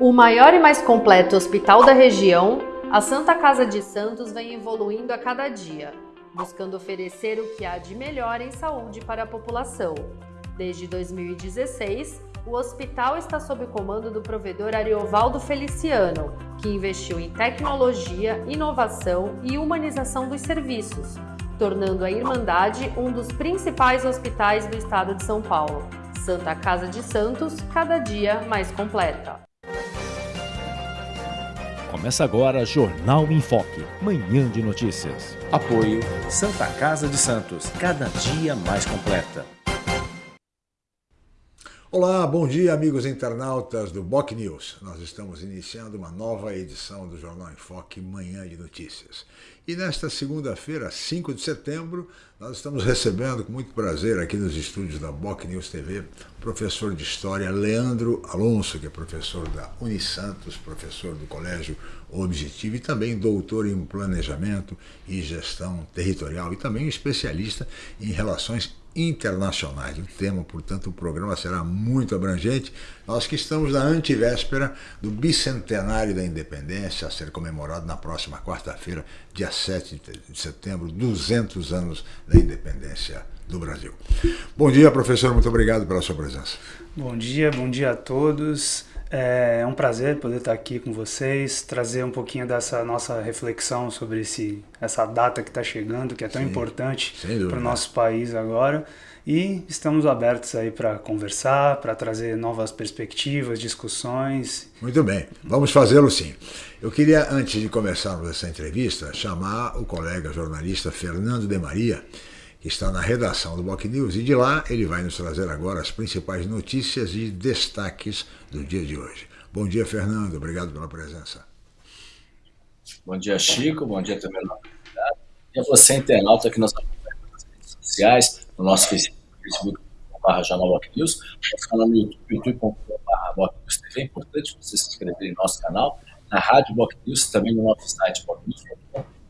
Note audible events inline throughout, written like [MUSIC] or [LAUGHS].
O maior e mais completo hospital da região, a Santa Casa de Santos vem evoluindo a cada dia, buscando oferecer o que há de melhor em saúde para a população. Desde 2016, o hospital está sob o comando do provedor Ariovaldo Feliciano, que investiu em tecnologia, inovação e humanização dos serviços, tornando a Irmandade um dos principais hospitais do estado de São Paulo. Santa Casa de Santos, cada dia mais completa. Começa agora Jornal em Foque, manhã de notícias. Apoio Santa Casa de Santos, cada dia mais completa. Olá, bom dia amigos internautas do Boc News. Nós estamos iniciando uma nova edição do Jornal em Foque, manhã de notícias. E nesta segunda-feira, 5 de setembro, nós estamos recebendo com muito prazer aqui nos estúdios da Boc News TV o professor de História Leandro Alonso, que é professor da Unisantos, professor do Colégio Objetivo e também doutor em Planejamento e Gestão Territorial e também especialista em Relações internacionais. O tema, portanto, o programa será muito abrangente. Nós que estamos na antivéspera do bicentenário da independência, a ser comemorado na próxima quarta-feira, dia 7 de setembro, 200 anos da independência do Brasil. Bom dia, professor, muito obrigado pela sua presença. Bom dia, bom dia a todos. É um prazer poder estar aqui com vocês, trazer um pouquinho dessa nossa reflexão sobre esse, essa data que está chegando, que é tão Sim, importante para o nosso país agora. E estamos abertos aí para conversar, para trazer novas perspectivas, discussões. Muito bem, vamos fazê-lo sim. Eu queria, antes de começarmos essa entrevista, chamar o colega jornalista Fernando de Maria, que está na redação do Boc News, e de lá ele vai nos trazer agora as principais notícias e destaques do dia de hoje. Bom dia, Fernando. Obrigado pela presença. Bom dia, Chico. Bom dia também E a você, internauta, que nos acompanha nas redes sociais, no nosso Facebook, Jornal News, nosso canal no YouTube, youtube.com.br News TV. É importante você se inscrever em nosso canal, na Rádio Boc News, também no nosso site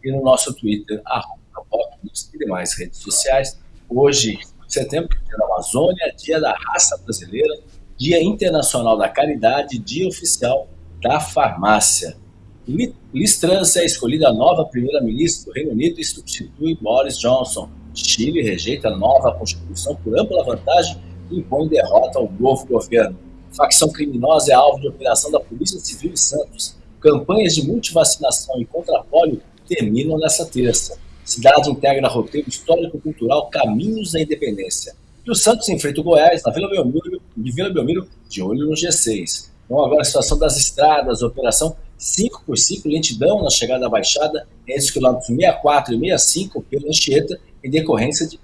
e no nosso Twitter, arroba e demais redes sociais. Hoje, setembro, dia da Amazônia, dia da raça brasileira, dia internacional da caridade, dia oficial da farmácia. Liz Truss é escolhida a nova primeira-ministra do Reino Unido e substitui Boris Johnson. Chile rejeita a nova Constituição por ampla vantagem e impõe derrota ao novo governo. Facção criminosa é alvo de operação da Polícia Civil em Santos. Campanhas de multivacinação e contra pólio terminam nessa terça. Cidade integra roteiro histórico-cultural Caminhos da Independência. E o Santos enfrenta o Goiás na Vila Belmiro, de Vila Belmiro, de olho no G6. Então agora a situação das estradas, operação 5 por 5 lentidão na chegada da Baixada entre os quilômetros 64 e 65 pela Anchieta, em decorrência de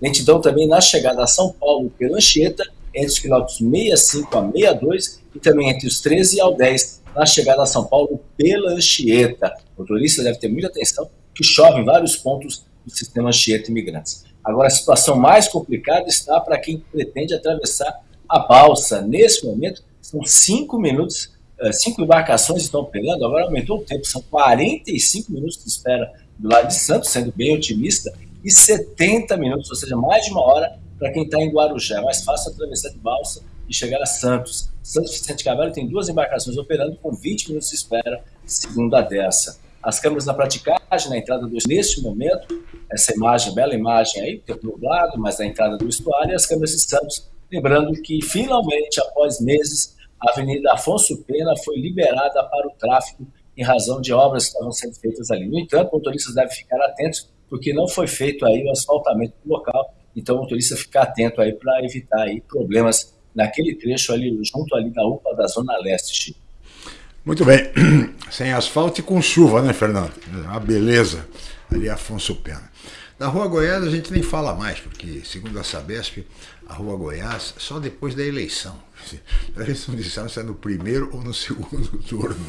lentidão também na chegada a São Paulo pela Anchieta, entre os quilômetros 65 a 62 e também entre os 13 e ao 10 na chegada a São Paulo pela Anchieta. O motorista deve ter muita atenção que chove em vários pontos do sistema Anchieta Imigrantes. Agora, a situação mais complicada está para quem pretende atravessar a balsa. Nesse momento, são cinco minutos, eh, cinco embarcações estão pegando, agora aumentou o tempo, são 45 minutos de espera do lado de Santos, sendo bem otimista, e 70 minutos, ou seja, mais de uma hora para quem está em Guarujá. É mais fácil atravessar de balsa e chegar a Santos. Santos Vicente Cavalho tem duas embarcações operando com 20 minutos de espera, segundo a dessa as câmeras na praticagem, na entrada do neste momento, essa imagem, bela imagem aí, tempo nublado, mas na entrada do estuário, e as câmeras de Santos, lembrando que finalmente, após meses, a Avenida Afonso Pena foi liberada para o tráfego em razão de obras que estavam sendo feitas ali. No entanto, motoristas devem ficar atentos, porque não foi feito aí o asfaltamento do local, então o motorista ficar atento aí para evitar aí problemas naquele trecho ali, junto ali da UPA da Zona Leste, muito bem. [CLEARS THROAT] Sem asfalto e com chuva, né, Fernando? A beleza ali Afonso Pena. Da Rua Goiás a gente nem fala mais, porque, segundo a Sabesp, a Rua Goiás só depois da eleição. [LAUGHS] A eleição disseram se é no primeiro ou no segundo [LAUGHS] turno.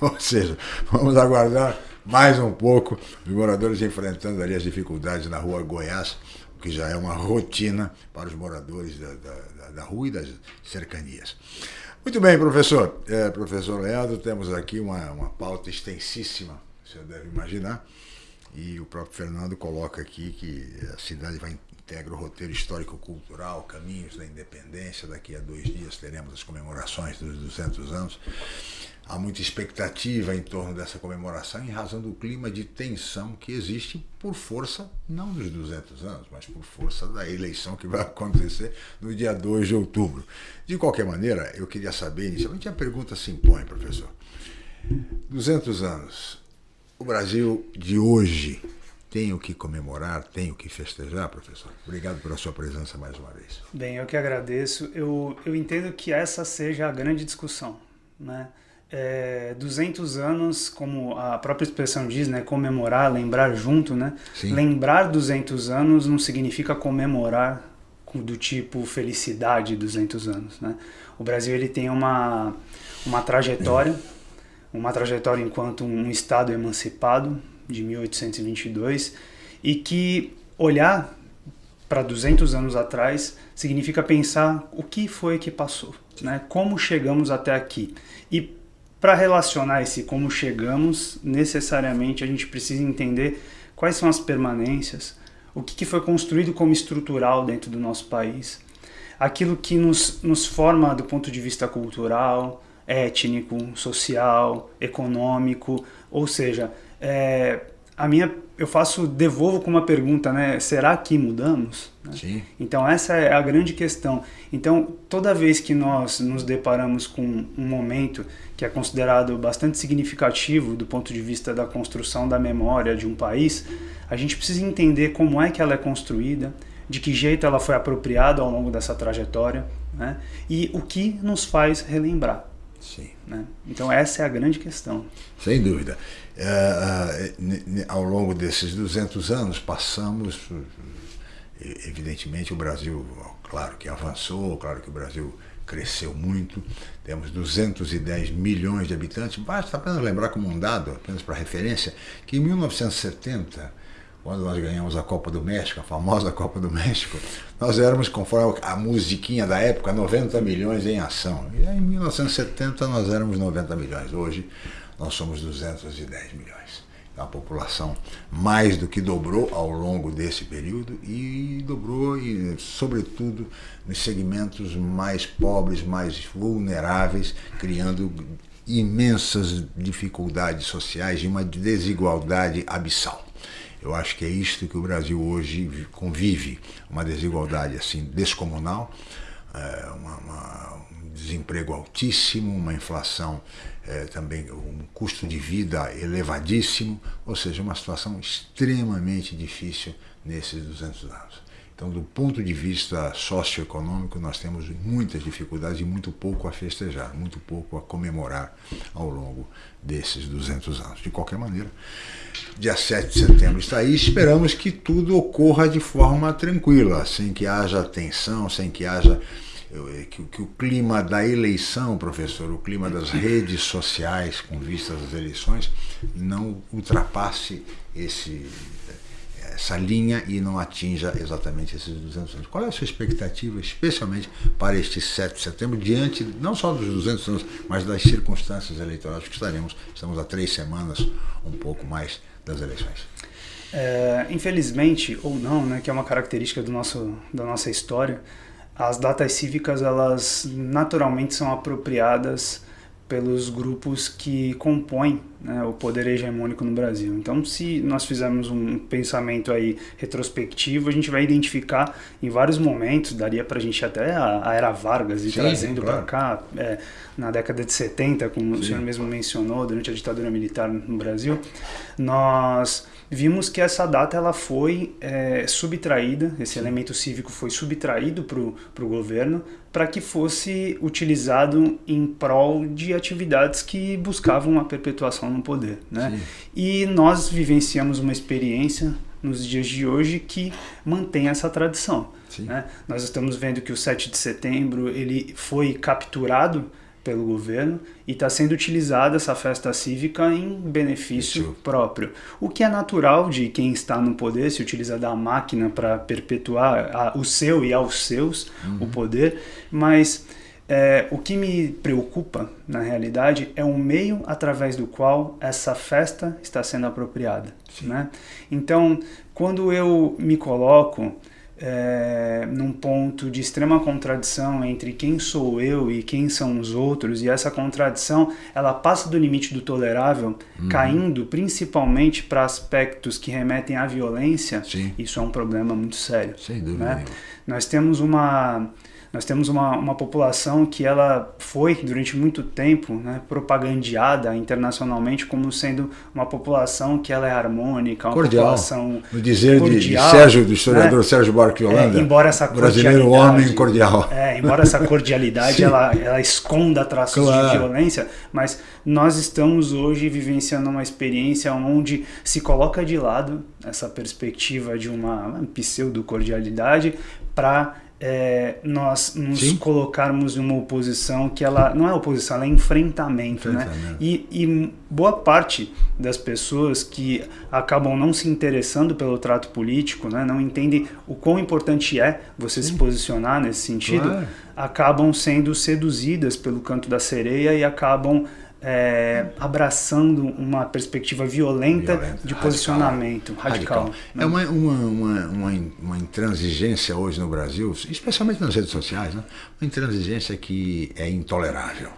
Ou seja, vamos aguardar mais um pouco os moradores enfrentando ali as dificuldades na Rua Goiás, que já é uma rotina para os moradores da, da, da rua e das cercanias. Muito bem, professor. É, professor Leandro, temos aqui uma, uma pauta extensíssima, você deve imaginar. E o próprio Fernando coloca aqui que a cidade vai integra o roteiro histórico-cultural Caminhos da Independência. Daqui a dois dias teremos as comemorações dos 200 anos. Há muita expectativa em torno dessa comemoração em razão do clima de tensão que existe por força, não dos 200 anos, mas por força da eleição que vai [LAUGHS] acontecer no dia 2 de outubro. De qualquer maneira, eu queria saber, inicialmente a pergunta se impõe, professor. 200 anos, o Brasil de hoje tem o que comemorar, tem o que festejar, professor? Obrigado pela sua presença mais uma vez. Bem, eu que agradeço. Eu, eu entendo que essa seja a grande discussão, né? É, 200 anos, como a própria expressão diz, né, comemorar, lembrar junto, né? Sim. Lembrar 200 anos não significa comemorar do tipo felicidade 200 anos, né? O Brasil ele tem uma uma trajetória, [CLEARS THROAT] uma trajetória enquanto um estado emancipado de 1822 e que olhar para 200 anos atrás significa pensar o que foi que passou, né? Como chegamos até aqui. E para relacionar esse como chegamos, necessariamente a gente precisa entender quais são as permanências, o que, que foi construído como estrutural dentro do nosso país, aquilo que nos, nos forma do ponto de vista cultural, étnico, social, econômico, ou seja, é, a minha eu faço devolvo com uma pergunta, né? Será que mudamos? Sim. Então essa é a grande questão. Então toda vez que nós nos deparamos com um momento que é considerado bastante significativo do ponto de vista da construção da memória de um país, a gente precisa entender como é que ela é construída, de que jeito ela foi apropriada ao longo dessa trajetória, né? E o que nos faz relembrar. Sim. Né? Então essa é a grande questão. Sem dúvida. É, é, ao longo desses 200 anos passamos, evidentemente o Brasil, claro que avançou, claro que o Brasil cresceu muito, temos 210 milhões de habitantes. Basta apenas lembrar como um dado, apenas para referência, que em 1970, quando nós ganhamos a Copa do México, a famosa Copa do México, nós éramos, conforme a musiquinha da época, 90 milhões em ação. E aí, em 1970 nós éramos 90 milhões. Hoje nós somos 210 milhões. A população mais do que dobrou ao longo desse período e dobrou, e, sobretudo, nos segmentos mais pobres, mais vulneráveis, criando imensas dificuldades sociais e uma desigualdade abissal. Eu acho que é isto que o Brasil hoje convive, uma desigualdade assim descomunal, é, uma, uma, um desemprego altíssimo, uma inflação é, também um custo de vida elevadíssimo, ou seja, uma situação extremamente difícil nesses 200 anos. Então, do ponto de vista socioeconômico, nós temos muitas dificuldades e muito pouco a festejar, muito pouco a comemorar ao longo desses 200 anos. De qualquer maneira, dia 7 de setembro está aí, esperamos que tudo ocorra de forma tranquila, sem que haja tensão, sem que haja que, que, o clima da eleição, professor, o clima das [LAUGHS] redes sociais com vistas às eleições, não ultrapasse esse, essa linha e não atinja exatamente esses 200 anos. Qual é a sua expectativa, especialmente para este 7 de setembro, diante não só dos 200 anos, mas das circunstâncias eleitorais que estaremos, estamos há três semanas, um pouco mais das eleições? É, infelizmente, ou não, né, que é uma característica do nosso, da nossa história, as datas cívicas elas naturalmente são apropriadas pelos grupos que compõem né, o poder hegemônico no Brasil. Então, se nós fizermos um pensamento aí retrospectivo, a gente vai identificar em vários momentos, daria para a gente até a, a, Era Vargas ir Sim, trazendo claro. para cá, é, na década de 70, como Sim. o senhor mesmo mencionou, durante a ditadura militar no Brasil, nós vimos que essa data ela foi é, subtraída, esse elemento cívico foi subtraído para o governo para que fosse utilizado em prol de atividades que buscavam a perpetuação no poder. Né? E nós vivenciamos uma experiência nos dias de hoje que mantém essa tradição. Né? Nós estamos vendo que o 7 de setembro ele foi capturado pelo governo e está sendo utilizada essa festa cívica em benefício Isso. próprio. O que é natural de quem está no poder se utiliza da máquina para perpetuar a, o seu e aos seus uhum. o poder, mas é, o que me preocupa na realidade é o meio através do qual essa festa está sendo apropriada. Né? Então, quando eu me coloco é, num ponto de extrema contradição entre quem sou eu e quem são os outros, e essa contradição ela passa do limite do tolerável, uhum. caindo principalmente para aspectos que remetem à violência, Sim. isso é um problema muito sério. Sem dúvida. Né? Nós temos uma nós temos uma, uma população que ela foi durante muito tempo né, propagandeada internacionalmente como sendo uma população que ela é harmônica, uma cordial. população no dizer cordial, de, Sérgio, do historiador né? Sérgio Buarque Holanda, é, embora essa brasileiro homem cordial. É, embora essa cordialidade [LAUGHS] ela, ela esconda traços claro. de violência, mas nós estamos hoje vivenciando uma experiência onde se coloca de lado essa perspectiva de uma, uma pseudo cordialidade para é, nós nos Sim. colocarmos em uma oposição que ela não é oposição, ela é enfrentamento, né? enfrentamento. né? E, e, boa parte das pessoas que acabam não se interessando pelo trato político, né, não entendem o quão importante é você Sim. se posicionar nesse sentido, claro. acabam sendo seduzidas pelo canto da sereia e acabam é, abraçando uma perspectiva violenta, violenta de posicionamento radical. radical. Né? É uma, uma, uma, uma, uma intransigência hoje no Brasil, especialmente nas redes sociais, né? uma intransigência que é intolerável.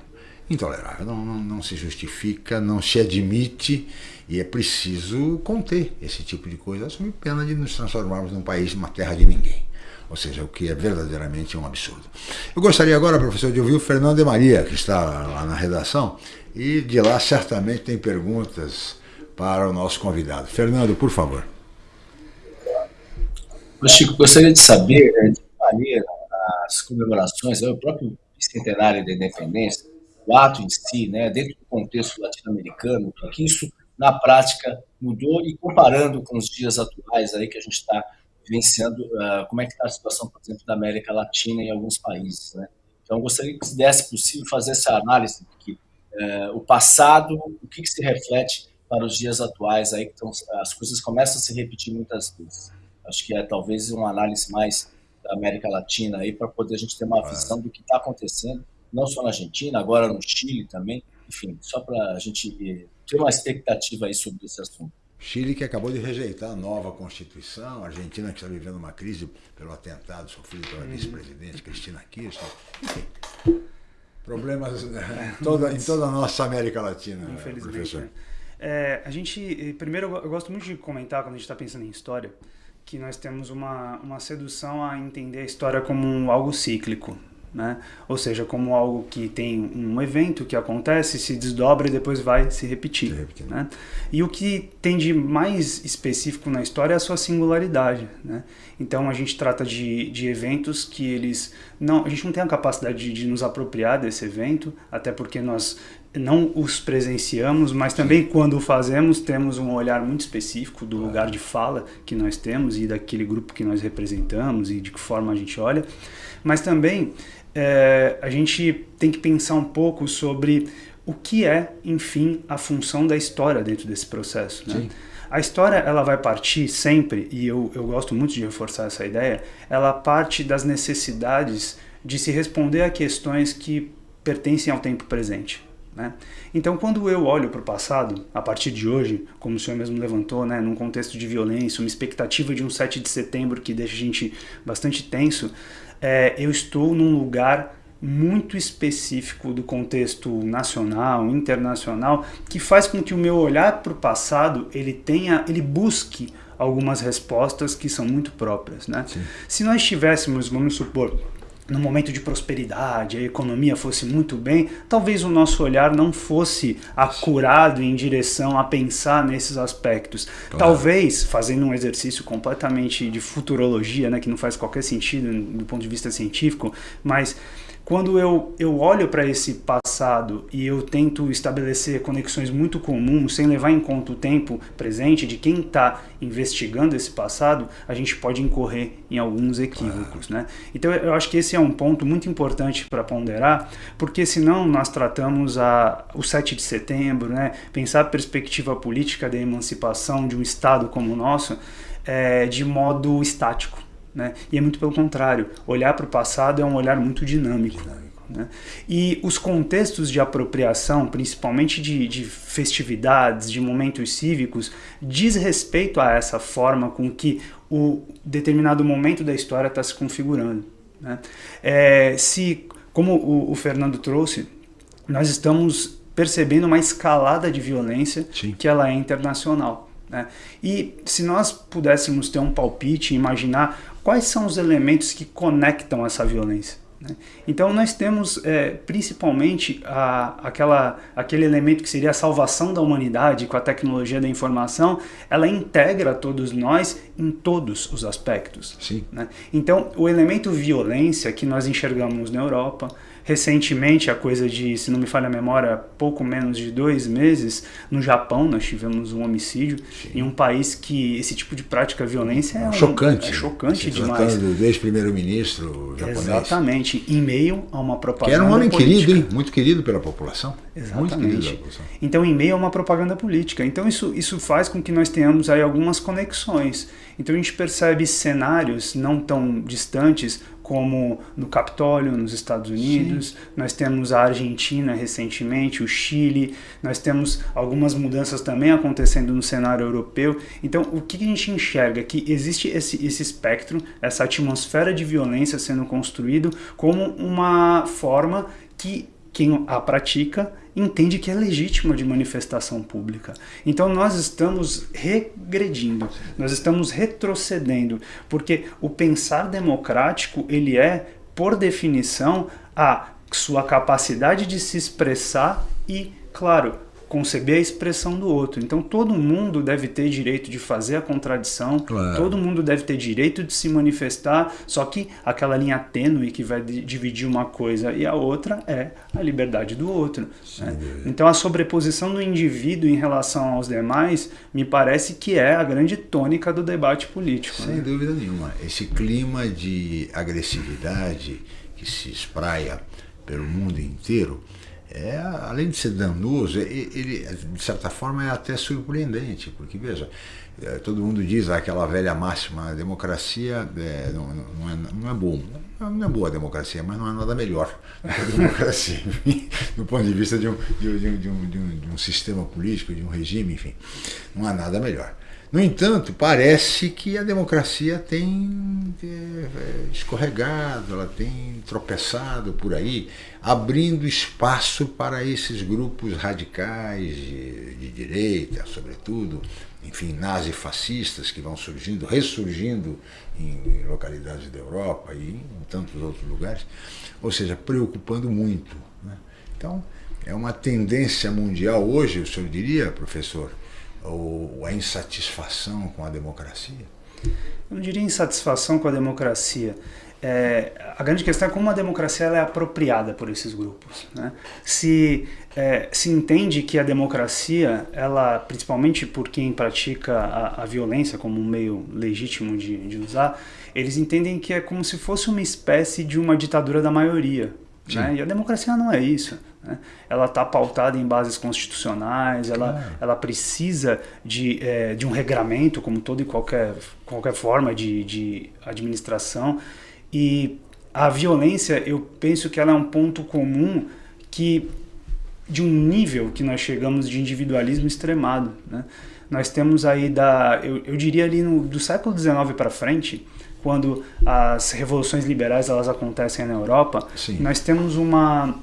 Intolerável, não, não, não se justifica, não se admite e é preciso conter esse tipo de coisa, sob pena de nos transformarmos num país, numa terra de ninguém ou seja, o que é verdadeiramente um absurdo. Eu gostaria agora, professor, de ouvir o Fernando de Maria, que está lá na redação, e de lá certamente tem perguntas para o nosso convidado. Fernando, por favor. Chico, gostaria de saber, eh, de que maneira as comemorações, o próprio centenário da independência, o ato em si, né, dentro do contexto latino-americano, o que isso na prática mudou e comparando com os dias atuais aí que a gente está vivenciando uh, como é que está a situação, por exemplo, da América Latina em alguns países. Né? Então, gostaria que, se desse possível, fazer essa análise de uh, o passado, o que, que, se reflete para os dias atuais, aí que tão, as coisas começam a se repetir muitas vezes. Acho que é talvez uma análise mais da América Latina aí para poder a gente ter uma visão do que está acontecendo, não só na Argentina, agora no Chile também, enfim, só para a gente eh, ter uma expectativa aí sobre esse assunto. Chile que acabou de rejeitar a nova Constituição, a Argentina que está vivendo uma crise pelo atentado sofrido pela uhum. vice-presidente Cristina Kirchner. Enfim, problemas né, em toda, em toda a nossa América Latina, Infelizmente, professor. É, a gente, primeiro, eu gosto muito de comentar quando a gente está pensando em história, que nós temos uma, uma sedução a entender a história como algo cíclico. Né? Ou seja, como algo que tem um evento que acontece, se desdobra e depois vai se repetir. Se né? E o que tem de mais específico na história é a sua singularidade. Né? Então a gente trata de, de eventos que eles não, a gente não tem a capacidade de, de nos apropriar desse evento, até porque nós não os presenciamos, mas também quando o fazemos temos um olhar muito específico do lugar de fala que nós temos e daquele grupo que nós representamos e de que forma a gente olha, mas também é, a gente tem que pensar um pouco sobre o que é, enfim, a função da história dentro desse processo. Né? A história ela vai partir sempre, e eu, eu gosto muito de reforçar essa ideia, ela parte das necessidades de se responder a questões que pertencem ao tempo presente. Né? Então, quando eu olho para o passado, a partir de hoje, como o senhor mesmo levantou, né, num contexto de violência, uma expectativa de um 7 de setembro que deixa a gente bastante tenso, é, eu estou num lugar muito específico do contexto nacional, internacional, que faz com que o meu olhar para o passado ele tenha, ele busque algumas respostas que são muito próprias, né? Se nós tivéssemos, vamos supor, no momento de prosperidade, a economia fosse muito bem, talvez o nosso olhar não fosse acurado em direção a pensar nesses aspectos. Claro. Talvez, fazendo um exercício completamente de futurologia, né, que não faz qualquer sentido do ponto de vista científico, mas quando eu, eu olho para esse passado e eu tento estabelecer conexões muito comuns, sem levar em conta o tempo presente de quem está investigando esse passado, a gente pode incorrer em alguns equívocos. Né? Então eu acho que esse é um ponto muito importante para ponderar, porque senão nós tratamos a, o 7 de setembro, né? pensar a perspectiva política da emancipação de um Estado como o nosso é, de modo estático. Né? E é muito pelo contrário. Olhar para o passado é um olhar muito dinâmico. Né? E os contextos de apropriação, principalmente de, de, festividades, de momentos cívicos, diz respeito a essa forma com que o determinado momento da história está se configurando. Né? É, se, como o, o, Fernando trouxe, nós estamos percebendo uma escalada de violência Sim. que ela é internacional. Né? E se nós pudéssemos ter um palpite, imaginar quais são os elementos que conectam essa violência. Né? Então nós temos é, principalmente a, aquela, aquele elemento que seria a salvação da humanidade com a tecnologia da informação, ela integra todos nós em todos os aspectos. Sim. Né? Então o elemento violência que nós enxergamos na Europa, Recentemente, a coisa de, se não me falha a memória, pouco menos de dois meses, no Japão nós tivemos um homicídio Sim. em um país que esse tipo de prática violência é, um, chocante. É chocante se demais. do ex-primeiro-ministro japonês. Exatamente, em meio a uma propaganda Que era um homem política. querido, hein? muito querido pela população. Exatamente. Pela população. Então, em meio a uma propaganda política. Então, isso, isso faz com que nós tenhamos aí algumas conexões. Então, a gente percebe cenários não tão distantes como no Capitólio, nos Estados Unidos, Sim. nós temos a Argentina recentemente, o Chile, nós temos algumas mudanças também acontecendo no cenário europeu. Então, o que a gente enxerga? Que existe esse, esse espectro, essa atmosfera de violência sendo construído como uma forma que quem a pratica entende que é legítima de manifestação pública. Então nós estamos regredindo, nós estamos retrocedendo, porque o pensar democrático, ele é, por definição, a sua capacidade de se expressar e, claro, conceber a expressão do outro. Então todo mundo deve ter direito de fazer a contradição, claro. todo mundo deve ter direito de se manifestar, só que aquela linha tênue que vai dividir uma coisa e a outra é a liberdade do outro. Né? Então a sobreposição do indivíduo em relação aos demais me parece que é a grande tônica do debate político. Sem né? dúvida nenhuma. Esse clima de agressividade que se espraia pelo mundo inteiro, é, além de ser danoso, ele, de certa forma é até surpreendente, porque veja, é, todo mundo diz aquela velha máxima, a democracia é, não, não, é, não é bom. Não é boa a democracia, mas não há nada melhor do que a democracia, [LAUGHS] do ponto de vista de um, de, de, de, um, de um sistema político, de um regime, enfim, não há nada melhor. No entanto, parece que a democracia tem é, escorregado, ela tem tropeçado por aí, abrindo espaço para esses grupos radicais de, de direita, sobretudo, enfim, nazifascistas que vão surgindo, ressurgindo em localidades da Europa e em tantos outros lugares, ou seja, preocupando muito. Né? Então, é uma tendência mundial hoje, o senhor diria, professor, ou a insatisfação com a democracia? Eu não diria insatisfação com a democracia. É, a grande questão é como a democracia é apropriada por esses grupos. Né? Se é, se entende que a democracia, ela, principalmente por quem pratica a, a violência como um meio legítimo de, de, usar, eles entendem que é como se fosse uma espécie de uma ditadura da maioria. Né? E a democracia não é isso. Né? Ela está pautada em bases constitucionais, ela, claro. ela precisa de, é, de um regramento, como toda e qualquer, qualquer forma de, de administração. E a violência, eu penso que ela é um ponto comum que de um nível que nós chegamos de individualismo extremado. Né? Nós temos aí, da, eu, eu diria ali no, do século XIX para frente, quando as revoluções liberais elas acontecem na Europa, Sim. nós temos uma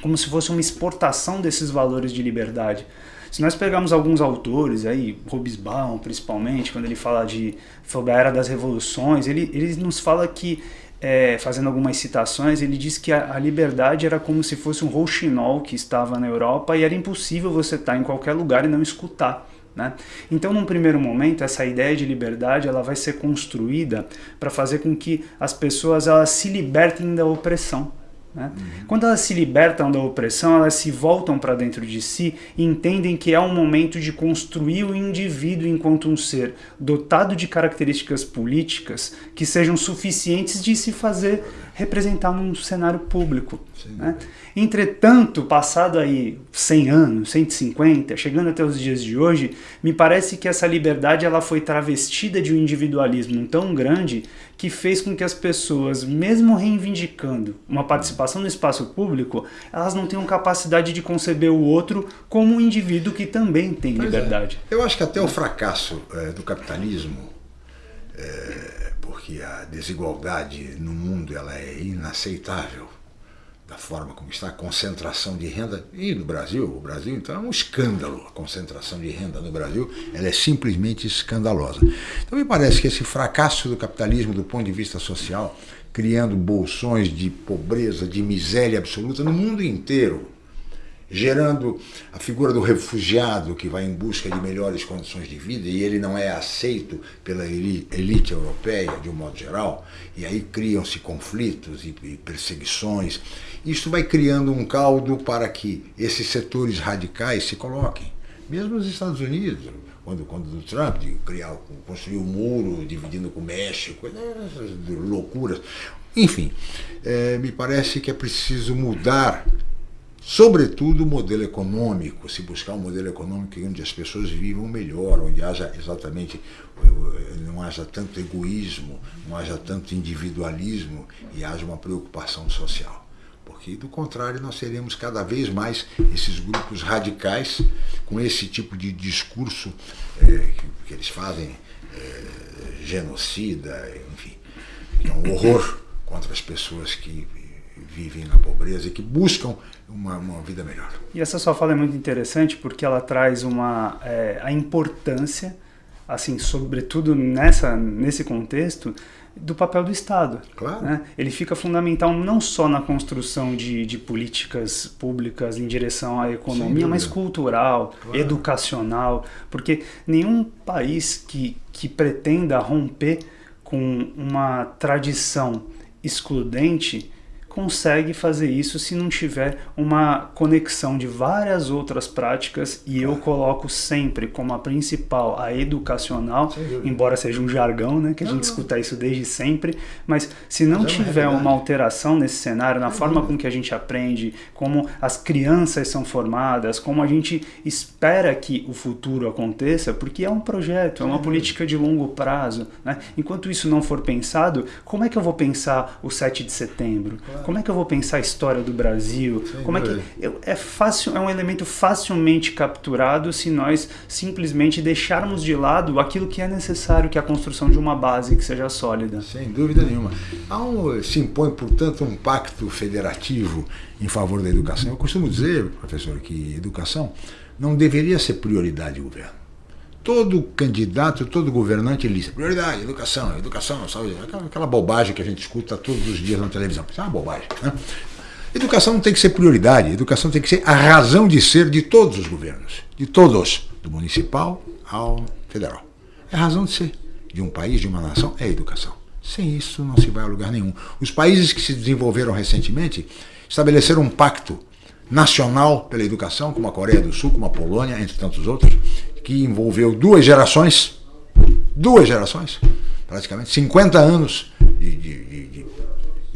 como se fosse uma exportação desses valores de liberdade. Se nós pegarmos alguns autores, aí, Hobsbawm principalmente, quando ele fala de sobre a era das revoluções, ele, ele nos fala que, é, fazendo algumas citações, ele diz que a, a, liberdade era como se fosse um rouxinol que estava na Europa e era impossível você estar em qualquer lugar e não escutar. Né? Então, num primeiro momento, essa ideia de liberdade ela vai ser construída para fazer com que as pessoas elas se libertem da opressão. Né? Uhum. Quando elas se libertam da opressão, elas se voltam para dentro de si e entendem que é um momento de construir o indivíduo enquanto um ser dotado de características políticas que sejam suficientes de se fazer representar num cenário público. Né? Entretanto, passado aí 100 anos, 150, chegando até os dias de hoje, me parece que essa liberdade ela foi travestida de um individualismo tão grande que fez com que as pessoas, mesmo reivindicando uma participação no espaço público, elas não tenham capacidade de conceber o outro como um indivíduo que também tem pois é. liberdade. É. Eu acho que até o fracasso é, do capitalismo, é, porque a desigualdade no mundo ela é inaceitável, da forma como está a concentração de renda, e no Brasil, o Brasil então é um escândalo, a concentração de renda no Brasil, ela é simplesmente escandalosa. Então me parece que esse fracasso do capitalismo do ponto de vista social, criando bolsões de pobreza, de miséria absoluta no mundo inteiro, gerando a figura do refugiado que vai em busca de melhores condições de vida e ele não é aceito pela elite europeia de um modo geral, e aí criam-se conflitos e perseguições. Isso vai criando um caldo para que esses setores radicais se coloquem. Mesmo nos Estados Unidos, quando, quando o Trump de criar, construir um muro dividindo com o México, loucuras. Enfim, é, me parece que é preciso mudar Sobretudo o modelo econômico, se buscar um modelo econômico onde as pessoas vivam melhor, onde haja exatamente, não haja tanto egoísmo, não haja tanto individualismo e haja uma preocupação social. Porque, do contrário, nós teremos cada vez mais esses grupos radicais com esse tipo de discurso é, que, que, eles fazem, é, genocida, enfim, é um horror contra as pessoas que vivem na pobreza e que buscam uma, uma vida melhor. E essa sua fala é muito interessante porque ela traz uma, é, a importância, assim, sobretudo nessa, nesse contexto, do papel do Estado. Claro. Né? Ele fica fundamental não só na construção de, de políticas públicas em direção à economia, mas cultural, claro. educacional, porque nenhum país que, que pretenda romper com uma tradição excludente consegue fazer isso se não tiver uma conexão de várias outras práticas e eu coloco sempre como a principal a educacional, embora seja um jargão, né, que a gente escuta isso desde sempre, mas se não é tiver uma alteração nesse cenário, na forma com que a gente aprende, como as crianças são formadas, como a gente espera que o futuro aconteça, porque é um projeto, é uma política de longo prazo, né? Enquanto isso não for pensado, como é que eu vou pensar o 7 de setembro? Como é que eu vou pensar a história do Brasil? Sem Como é que eu, é fácil, é um elemento facilmente capturado se nós simplesmente deixarmos de lado aquilo que é necessário, que é a construção de uma base que seja sólida. Sem dúvida nenhuma. Há um, se impõe, portanto, um pacto federativo em favor da educação. Eu costumo dizer, professor, que educação não deveria ser prioridade do governo todo candidato, todo governante, ele diz prioridade, educação, educação, saúde, aquela, bobagem que a gente escuta todos os dias na televisão. Isso é uma bobagem. Né? Educação não tem que ser prioridade, educação tem que ser a razão de ser de todos os governos, de todos, do municipal ao federal. É a razão de ser de um país, de uma nação, é a educação. Sem isso não se vai a lugar nenhum. Os países que se desenvolveram recentemente estabeleceram um pacto nacional pela educação, como a Coreia do Sul, como a Polônia, entre tantos outros, que envolveu duas gerações, duas gerações, praticamente 50 anos de, de, de, de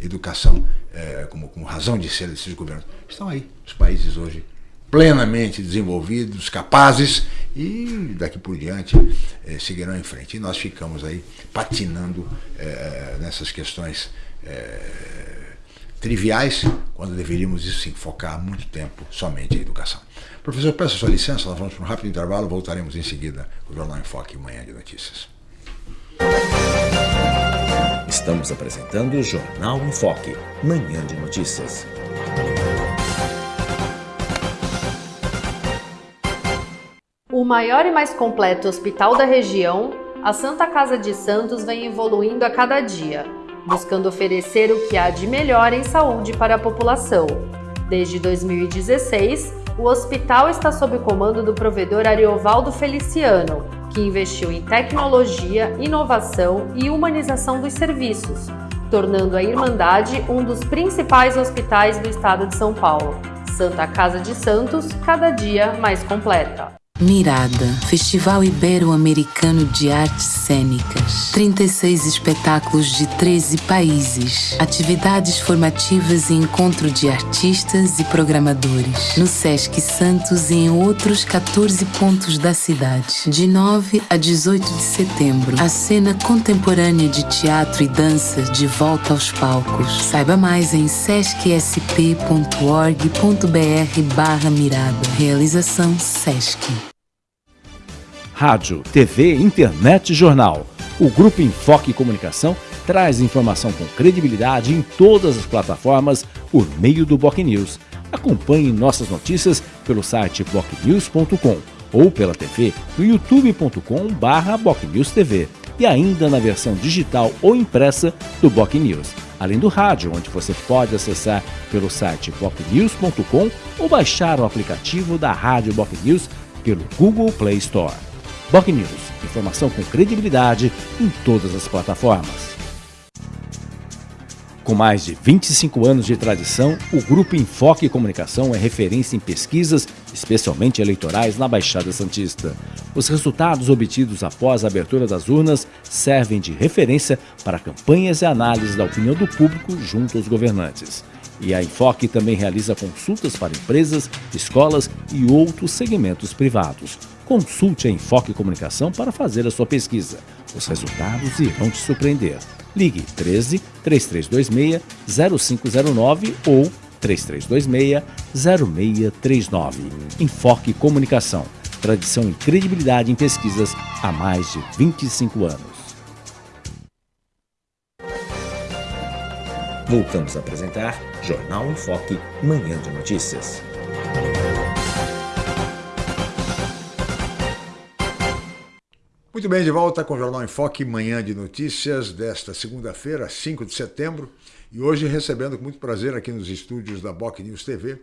educação é, como, como razão de ser desses governos. Estão aí, os países hoje plenamente desenvolvidos, capazes e daqui por diante é, seguirão em frente. E nós ficamos aí patinando é, nessas questões triviais, quando deveríamos isso sim, focar muito tempo somente em educação. Professor, peço sua licença, nós vamos para um rápido intervalo, voltaremos em seguida com o Jornal em Foque, Manhã de Notícias. Estamos apresentando o Jornal em Foque, Manhã de Notícias. O maior e mais completo hospital da região, a Santa Casa de Santos vem evoluindo a cada dia, buscando oferecer o que há de melhor em saúde para a população. Desde 2016, o hospital está sob comando do provedor Ariovaldo Feliciano, que investiu em tecnologia, inovação e humanização dos serviços, tornando a Irmandade um dos principais hospitais do estado de São Paulo. Santa Casa de Santos, cada dia mais completa. Mirada, Festival Ibero-Americano de Artes Cênicas. 36 espetáculos de 13 países. Atividades formativas e encontro de artistas e programadores. No Sesc Santos e em outros 14 pontos da cidade. De 9 a 18 de setembro. A cena contemporânea de teatro e dança de volta aos palcos. Saiba mais em sescsp.org.br barra Mirada. Realização Sesc rádio, TV, internet e jornal. O Grupo Enfoque Comunicação traz informação com credibilidade em todas as plataformas por meio do Boc News. Acompanhe nossas notícias pelo site bocnews.com ou pela TV no youtube.com/bocnewstv e ainda na versão digital ou impressa do Boc News, além do rádio, onde você pode acessar pelo site bocnews.com ou baixar o aplicativo da Rádio Boc News pelo Google Play Store. Boc News, informação com credibilidade em todas as plataformas. Com mais de 25 anos de tradição, o Grupo Enfoque Comunicação é referência em pesquisas, especialmente eleitorais, na Baixada Santista. Os resultados obtidos após a abertura das urnas servem de referência para campanhas e análises da opinião do público junto aos governantes. E a Enfoque também realiza consultas para empresas, escolas e outros segmentos privados. Consulte a Enfoque Comunicação para fazer a sua pesquisa. Os resultados irão te surpreender. Ligue 13 3326 0509 ou 3326 0639. Enfoque Comunicação. Tradição e credibilidade em pesquisas há mais de 25 anos. Voltamos a apresentar Jornal em Foque, Manhã de Notícias. Muito bem, de volta com o Jornal em Foque, manhã de notícias desta segunda-feira, 5 de setembro, e hoje recebendo com muito prazer aqui nos estúdios da Boc News TV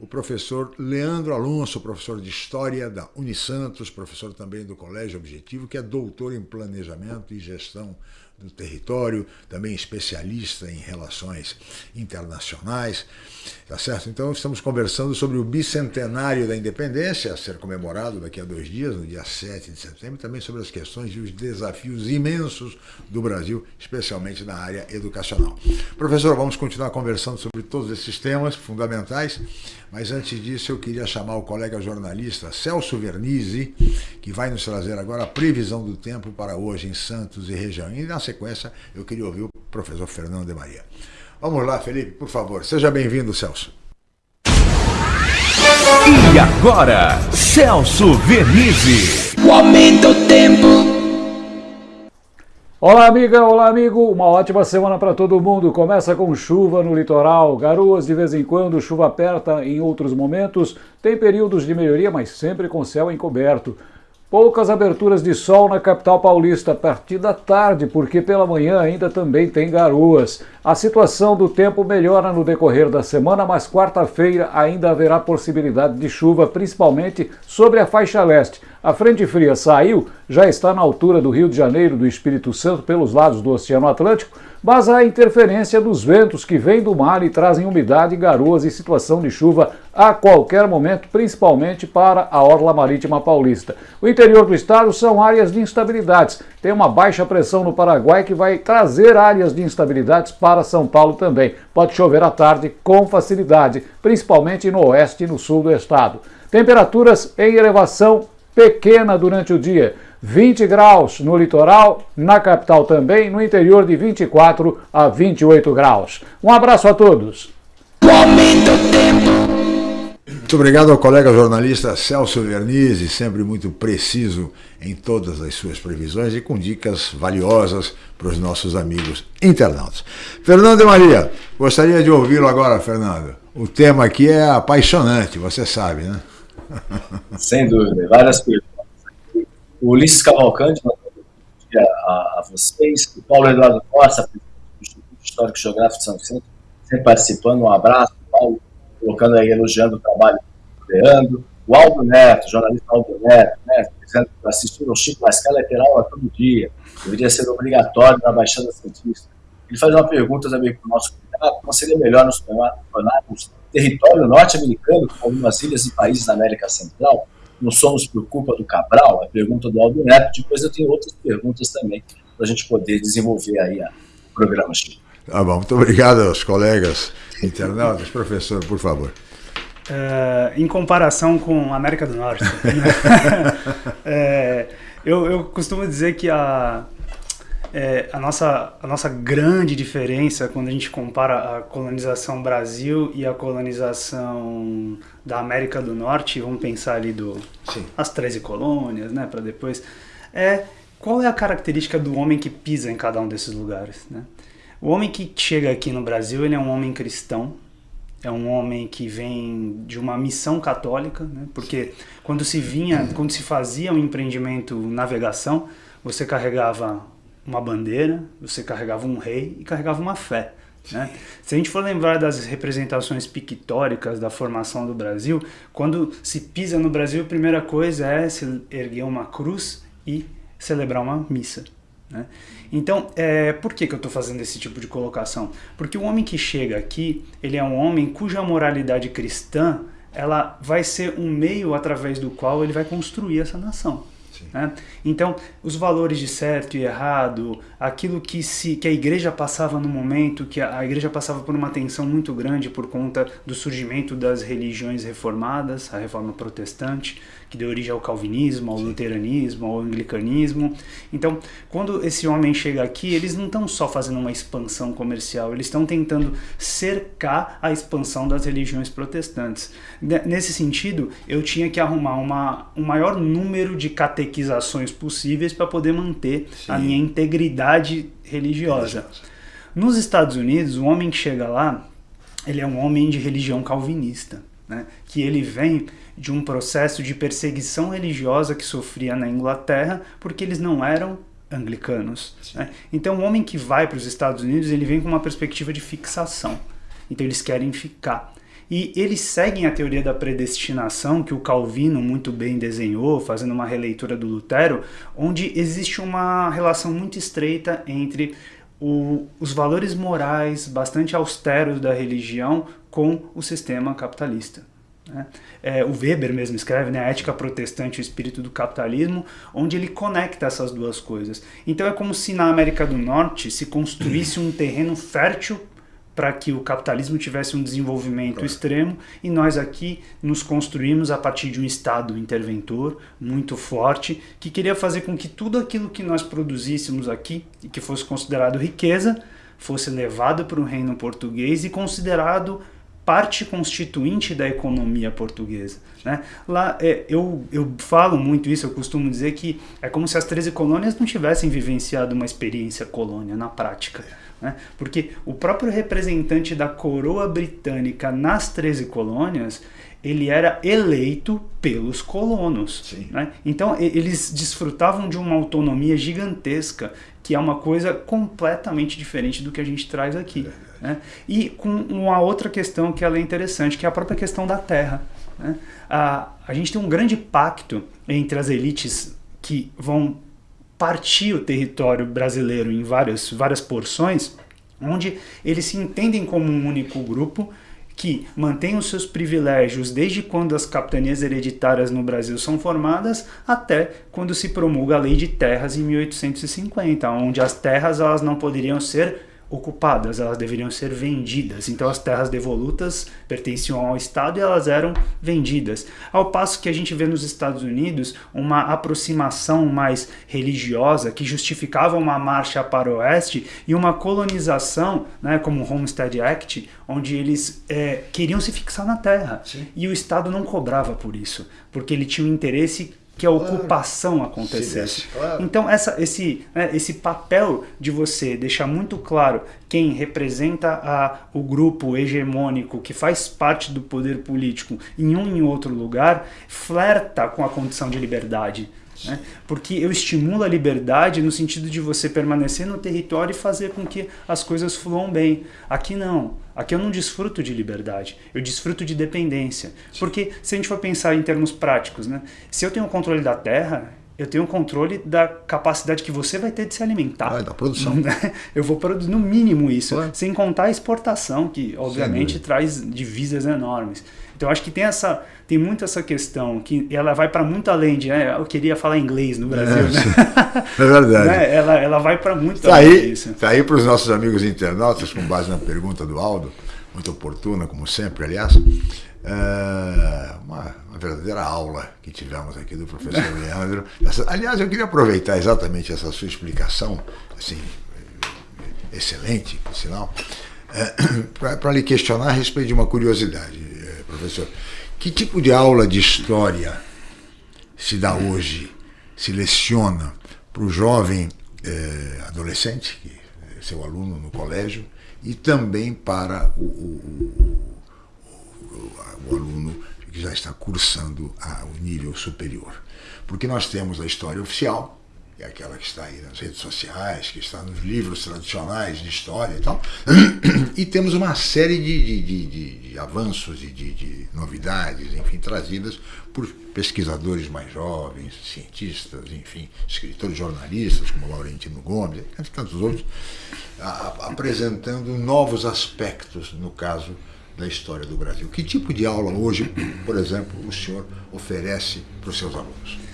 o professor Leandro Alonso, professor de História da Unisantos, professor também do Colégio Objetivo, que é doutor em Planejamento e Gestão do Território, também especialista em relações internacionais. Tá certo? Então, estamos conversando sobre o bicentenário da independência, a ser comemorado daqui a dois dias, no dia 7 de setembro, também sobre as questões e os desafios imensos do Brasil, especialmente na área educacional. Professor, vamos continuar conversando sobre todos esses temas fundamentais, mas antes disso, eu queria chamar o colega jornalista Celso Vernizzi, que vai nos trazer agora a previsão do tempo para hoje em Santos e região. E na sequência, eu queria ouvir o professor Fernando de Maria. Vamos lá, Felipe, por favor. Seja bem-vindo, Celso. E agora, Celso Vernizzi. O aumento do tempo. Olá, amiga, olá, amigo. Uma ótima semana para todo mundo. Começa com chuva no litoral, garoas de vez em quando, chuva aperta em outros momentos. Tem períodos de melhoria, mas sempre com céu encoberto. Poucas aberturas de sol na capital paulista a partir da tarde, porque pela manhã ainda também tem garoas. A situação do tempo melhora no decorrer da semana, mas quarta-feira ainda haverá possibilidade de chuva, principalmente sobre a faixa leste. A frente fria saiu, já está na altura do Rio de Janeiro, do Espírito Santo, pelos lados do Oceano Atlântico, mas a interferência dos ventos que vêm do mar e trazem umidade, garoas e situação de chuva a qualquer momento, principalmente para a orla marítima paulista. O interior do estado são áreas de instabilidades. Tem uma baixa pressão no Paraguai que vai trazer áreas de instabilidades para São Paulo também. Pode chover à tarde com facilidade, principalmente no oeste e no sul do estado. Temperaturas em elevação pequena durante o dia. 20 graus no litoral, na capital também, no interior de 24 a 28 graus. Um abraço a todos. Muito obrigado ao colega jornalista Celso Vernizzi, sempre muito preciso em todas as suas previsões e com dicas valiosas para os nossos amigos internautas. Fernando e Maria, gostaria de ouvi-lo agora, Fernando. O tema aqui é apaixonante, você sabe, né? Sem dúvida, várias perguntas. O Ulisses Cavalcante, a, a, vocês, o Paulo Eduardo Costa, do Instituto Histórico Geográfico de São Vicente, sempre participando, um abraço, Paulo, colocando aí, elogiando o trabalho do Leandro, o Aldo Neto, jornalista Aldo Neto, né, dizendo que ao Chico Lascala lateral a todo dia, deveria ser obrigatório na Baixada Santista. Ele faz uma pergunta também para o nosso convidado, como seria melhor nos tornarmos território norte-americano, com algumas ilhas e países da América Central, não somos por culpa do Cabral? A pergunta do Aldo Neto. Depois eu tenho outras perguntas também para a gente poder desenvolver aí a, o programa, Chico. Tá bom, muito obrigado aos colegas internautas. Professor, por favor. Uh, em comparação com a América do Norte, [LAUGHS] é, eu, eu costumo dizer que a, é, a, nossa, a nossa grande diferença quando a gente compara a colonização Brasil e a colonização da América do Norte, vamos pensar ali do Sim. as 13 colônias, né, para depois, é qual é a característica do homem que pisa em cada um desses lugares, né? O homem que chega aqui no Brasil, ele é um homem cristão, é um homem que vem de uma missão católica, né? porque quando se vinha, quando se fazia um empreendimento navegação, você carregava uma bandeira, você carregava um rei e carregava uma fé. Né? Se a gente for lembrar das representações pictóricas da formação do Brasil, quando se pisa no Brasil, a primeira coisa é se erguer uma cruz e celebrar uma missa. Né? Então, é, por que, que eu estou fazendo esse tipo de colocação? Porque o homem que chega aqui, ele é um homem cuja moralidade cristã ela vai ser um meio através do qual ele vai construir essa nação. Né? Então, os valores de certo e errado, aquilo que, se, que a igreja passava no momento, que a, a igreja passava por uma tensão muito grande por conta do surgimento das religiões reformadas, a reforma protestante, que deu origem ao calvinismo, ao luteranismo, ao anglicanismo. Então, quando esse homem chega aqui, eles não estão só fazendo uma expansão comercial, eles estão tentando cercar a expansão das religiões protestantes. Nesse sentido, eu tinha que arrumar uma, um maior número de catequizações possíveis para poder manter Sim. a minha integridade religiosa. Nos Estados Unidos, o homem que chega lá, ele é um homem de religião calvinista, né? que ele vem de um processo de perseguição religiosa que sofria na Inglaterra porque eles não eram anglicanos. Né? Então, o homem que vai para os Estados Unidos ele vem com uma perspectiva de fixação. Então, eles querem ficar. E eles seguem a teoria da predestinação que o Calvino muito bem desenhou, fazendo uma releitura do Lutero, onde existe uma relação muito estreita entre o, os valores morais bastante austeros da religião com o sistema capitalista. Né? É, o Weber mesmo escreve né, a ética protestante e o espírito do capitalismo, onde ele conecta essas duas coisas. Então é como se na América do Norte se construísse um terreno fértil para que o capitalismo tivesse um desenvolvimento claro. extremo e nós aqui nos construímos a partir de um Estado interventor muito forte que queria fazer com que tudo aquilo que nós produzíssemos aqui e que fosse considerado riqueza fosse levado para o reino português e considerado parte constituinte da economia portuguesa. Né? Lá, é, eu, eu falo muito isso, eu costumo dizer que é como se as 13 colônias não tivessem vivenciado uma experiência colônia na prática. Né? Porque o próprio representante da coroa britânica nas 13 colônias, ele era eleito pelos colonos. Né? Então eles desfrutavam de uma autonomia gigantesca, que é uma coisa completamente diferente do que a gente traz aqui. É. Né? E com uma outra questão que é interessante, que é a própria questão da terra. Né? A, a gente tem um grande pacto entre as elites que vão partir o território brasileiro em várias, várias porções, onde eles se entendem como um único grupo que mantém os seus privilégios desde quando as capitanias hereditárias no Brasil são formadas até quando se promulga a Lei de Terras em 1850, onde as terras elas não poderiam ser ocupadas, elas deveriam ser vendidas. Então as terras devolutas pertenciam ao Estado e elas eram vendidas. Ao passo que a gente vê nos Estados Unidos uma aproximação mais religiosa que justificava uma marcha para o oeste e uma colonização, né, como o Homestead Act, onde eles é, queriam se fixar na terra. Sim. E o Estado não cobrava por isso, porque ele tinha um interesse que a ocupação claro. acontecesse. Sim, claro. Então essa, esse, né, esse papel de você deixar muito claro quem representa a, o grupo hegemônico que faz parte do poder político em um e outro lugar, flerta com a condição de liberdade. Né? Porque eu estimulo a liberdade no sentido de você permanecer no território e fazer com que as coisas fluam bem. Aqui não. Aqui eu não desfruto de liberdade, eu desfruto de dependência. Porque se a gente for pensar em termos práticos, né? se eu tenho o controle da terra, eu tenho um controle da capacidade que você vai ter de se alimentar. Ah, da produção. [LAUGHS] eu vou produzir no mínimo isso, sem contar a exportação, que obviamente traz divisas enormes. Então acho que tem essa tem muito essa questão que ela vai para muito além de né, eu queria falar inglês no Brasil, é, né? [LAUGHS] É verdade. né? ela, ela vai para muito tá além aí, disso. Tá aí para os nossos amigos internautas com base na pergunta do Aldo, muito oportuna como sempre, aliás. É uma, uma, verdadeira aula que tivemos aqui do professor [LAUGHS] Leandro. Essa, aliás, eu queria aproveitar exatamente essa sua explicação, assim, excelente, por sinal, é, [CLEARS THROAT] para lhe questionar a respeito de uma curiosidade, professor. Que tipo de aula de história se dá hoje, se leciona para o jovem é, adolescente, que é seu aluno no colégio, e também para o, o, o, o aluno que já está cursando o nível superior? Porque nós temos a história oficial, é aquela que está aí nas redes sociais, que está nos livros tradicionais de história e tal. [CLEARS THROAT] E temos uma série de, de, de, de avanços e de, novidades, enfim, trazidas por pesquisadores mais jovens, cientistas, enfim, escritores jornalistas, como Laurentino Gomes, e tantos outros, a, apresentando novos aspectos, no caso da história do Brasil. Que tipo de aula hoje, por exemplo, o senhor oferece para os seus alunos?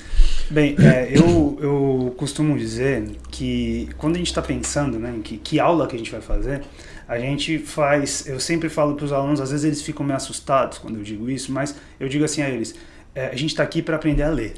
Bem, é, eu, eu costumo dizer que quando a gente está pensando né, em que, que aula que a gente vai fazer, a gente faz. Eu sempre falo para os alunos, às vezes eles ficam meio assustados quando eu digo isso, mas eu digo assim a eles: é, a gente está aqui para aprender a ler.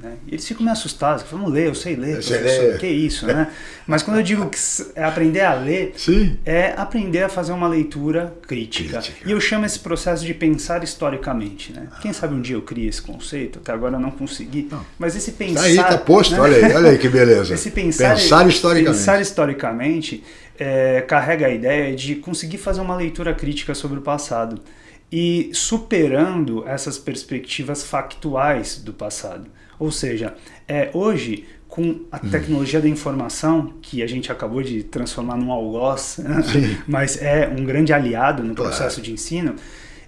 Né? E eles ficam meio assustados, vamos ler, eu sei ler, professor, ler. que isso, né? Mas quando eu digo que é aprender a ler, Sim. é aprender a fazer uma leitura crítica. crítica. E eu chamo esse processo de pensar historicamente, né? Quem sabe um dia eu crie esse conceito, até agora eu não consegui. Não. Mas esse pensar... Tá aí, tá posto, né? olha aí, olha aí que beleza. esse pensar, pensar historicamente. Pensar historicamente é, carrega a ideia de conseguir fazer uma leitura crítica sobre o passado e superando essas perspectivas factuais do passado. Ou seja, é, hoje, com a hum. tecnologia da informação, que a gente acabou de transformar num algoz, [LAUGHS] mas é um grande aliado no processo claro. de ensino,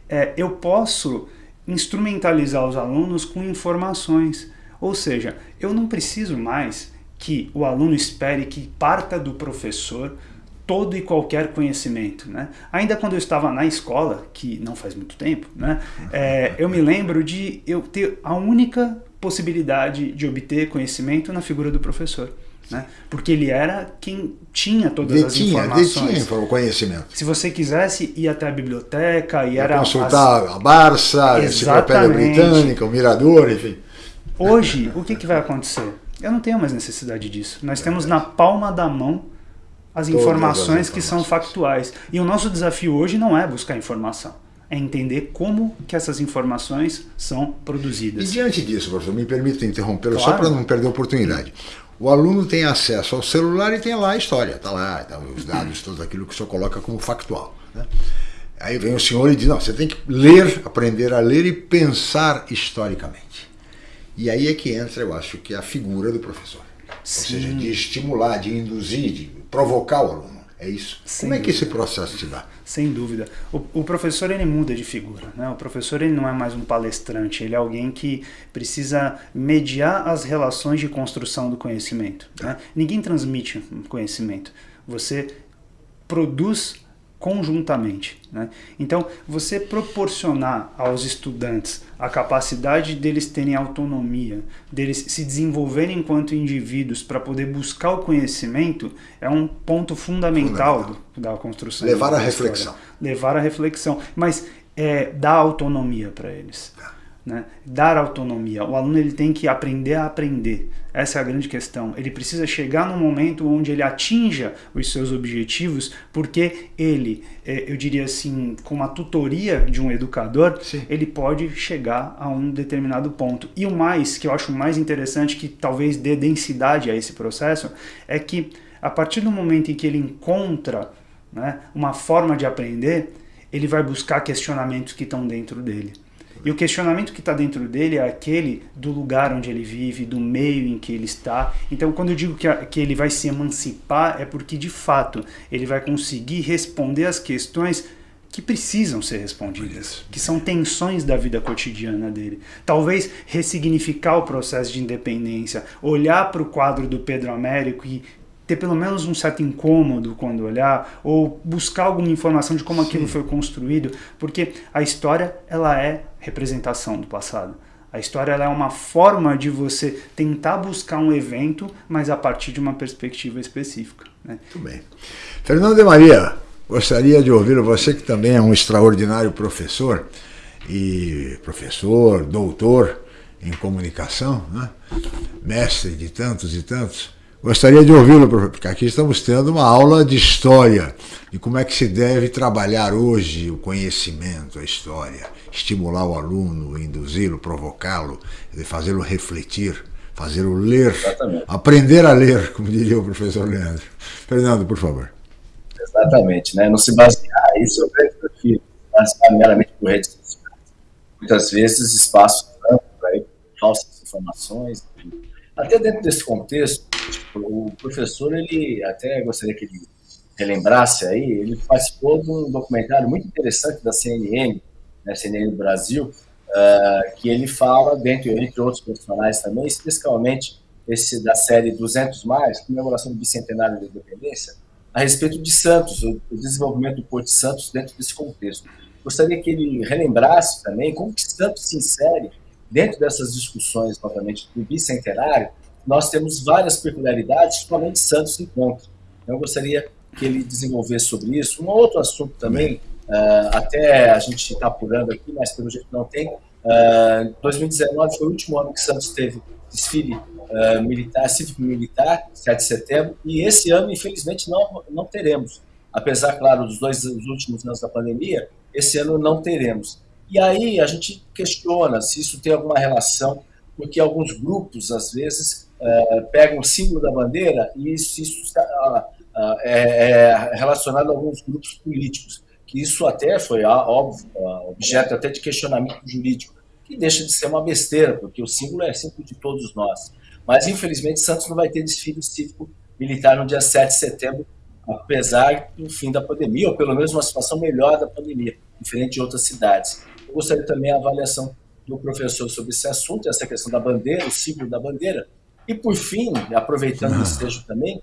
é, eu posso instrumentalizar os alunos com informações. Ou seja, eu não preciso mais que o aluno espere que parta do professor todo e qualquer conhecimento. Né? Ainda quando eu estava na escola, que não faz muito tempo, né? É, eu me lembro de eu ter a única possibilidade de obter conhecimento na figura do professor. Né? Porque ele era quem tinha todas detinha, as informações. Detinha o conhecimento. Se você quisesse ir até a biblioteca e era consultar as... a Barça, a Enciclopédia Britânica, o Mirador, enfim. Hoje, o que, que vai acontecer? Eu não tenho mais necessidade disso. Nós temos na palma da mão as informações, as que são factuais. E o nosso desafio hoje não é buscar informação, é entender como que essas informações são produzidas. E diante disso, professor, me permita interrompê-lo claro. só para não perder a oportunidade. O aluno tem acesso ao celular e tem lá a história, está lá, tá os dados, [LAUGHS] tudo aquilo que o senhor coloca como factual. Né? Aí vem o senhor e diz, não, você tem que ler, aprender a ler e pensar historicamente. E aí é que entra, eu acho, que a figura do professor. Sim. Ou seja, de estimular, de induzir, de provocar o aluno. É isso. Sem Como é que esse processo se dá? Sem dúvida. O, o, professor ele muda de figura. Né? O professor ele não é mais um palestrante, ele é alguém que precisa mediar as relações de construção do conhecimento. Né? Ninguém transmite conhecimento. Você produz conjuntamente. Né? Então, você proporcionar aos estudantes a capacidade deles terem autonomia, deles se desenvolverem enquanto indivíduos para poder buscar o conhecimento, é um ponto fundamental, fundamental. da construção. Levar a reflexão. Levar a reflexão. Mas é, dar autonomia para eles. É. Né? Dar autonomia. O aluno ele tem que aprender a aprender. Essa é a grande questão. Ele precisa chegar no momento onde ele atinja os seus objetivos, porque ele, é, eu diria assim, com uma tutoria de um educador, Sim. ele pode chegar a um determinado ponto. E o mais, que eu acho mais interessante, que talvez dê densidade a esse processo, é que a partir do momento em que ele encontra né, uma forma de aprender, ele vai buscar questionamentos que estão dentro dele. E o questionamento que está dentro dele é aquele do lugar onde ele vive, do meio em que ele está. Então, quando eu digo que, a, que ele vai se emancipar, é porque de fato ele vai conseguir responder as questões que precisam ser respondidas, que são tensões da vida cotidiana dele. Talvez ressignificar o processo de independência, olhar para o quadro do Pedro Américo e ter pelo menos um certo incômodo quando olhar, ou buscar alguma informação de como Sim. aquilo foi construído, porque a história ela é representação do passado. A história é uma forma de você tentar buscar um evento, mas a partir de uma perspectiva específica. Né? Muito bem. Fernando de Maria, gostaria de ouvir você que também é um extraordinário professor, e professor, doutor em comunicação, né? mestre de tantos e tantos. Gostaria de ouvi-lo, porque aqui estamos tendo uma aula de história, de como é que se deve trabalhar hoje o conhecimento, a história, estimular o aluno, induzi-lo, provocá-lo, fazê-lo refletir, fazê-lo ler, Exatamente. aprender a ler, como diria o professor Leandro. Fernando, por favor. Exatamente, né? não se basear, isso é o grande desafio, basear meramente por redes sociais. Muitas vezes espaços para falsas informações, até dentro desse contexto, o professor, ele até gostaria que ele relembrasse aí, ele participou de um documentário muito interessante da CNN, né, CNN Brasil, uh, que ele fala, dentro, entre outros profissionais também, especificamente esse da série 200 mais, comemoração do bicentenário da independência, a respeito de Santos, o desenvolvimento do Porto de Santos dentro desse contexto. Gostaria que ele relembrasse também como que Santos se insere dentro dessas discussões, novamente, do bicentenário, nós temos várias peculiaridades que somente Santos encontra. Eu gostaria que ele desenvolvesse sobre isso. Um outro assunto também, uh, até a gente está apurando aqui, mas pelo jeito não tem, uh, 2019 foi o último ano que Santos teve desfile uh, militar, cívico-militar, 7 de setembro, e esse ano, infelizmente, não, não teremos. Apesar, claro, dos dois dos últimos anos da pandemia, esse ano não teremos. E aí a gente questiona se isso tem alguma relação, porque alguns grupos, às vezes, é, pegam o símbolo da bandeira e isso, está, é, é, relacionado a alguns grupos políticos, que isso até foi, óbvio, objeto até de questionamento jurídico, que deixa de ser uma besteira, porque o símbolo é símbolo de todos nós. Mas, infelizmente, Santos não vai ter desfile cívico militar no dia 7 de setembro, apesar do fim da pandemia, ou pelo menos uma situação melhor da pandemia, diferente de outras cidades. Eu gostaria também a avaliação do professor sobre esse assunto, essa questão da bandeira, o símbolo da bandeira. E, por fim, aproveitando o estejo também,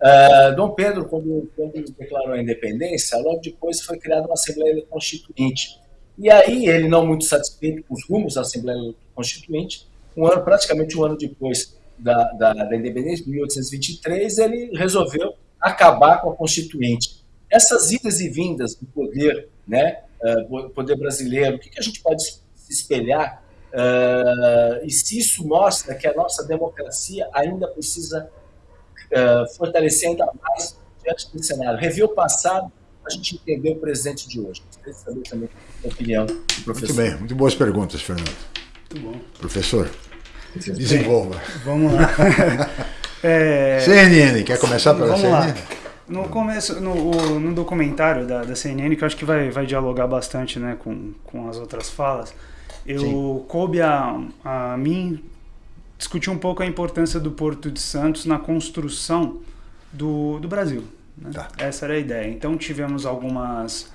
uh, Dom Pedro, quando, quando declarou a independência, logo depois foi criada uma Assembleia Constituinte. E aí, ele não muito satisfeito com os rumos da Assembleia Constituinte, um ano, praticamente um ano depois da, da, da independência, de 1823, ele resolveu acabar com a Constituinte. Essas idas e vindas do poder né, uh, poder brasileiro, o que, que, a gente pode se espelhar uh, e se isso mostra que a nossa democracia ainda precisa uh, fortalecer ainda mais diante desse cenário. Rever o passado, a gente entender o presente de hoje. De saber também a opinião do professor. Muito bem, muito boas perguntas, Fernando. Muito bom. Professor, desenvolva. Vamos lá. [LAUGHS] é... CNN, quer começar pela Vamos CNN? Lá. No começo, no, no documentário da, da CNN, que eu acho que vai, vai dialogar bastante né, com, com as outras falas, eu Sim. coube a, a mim discutir um pouco a importância do Porto de Santos na construção do, do Brasil. Né? Tá. Essa era a ideia. Então tivemos algumas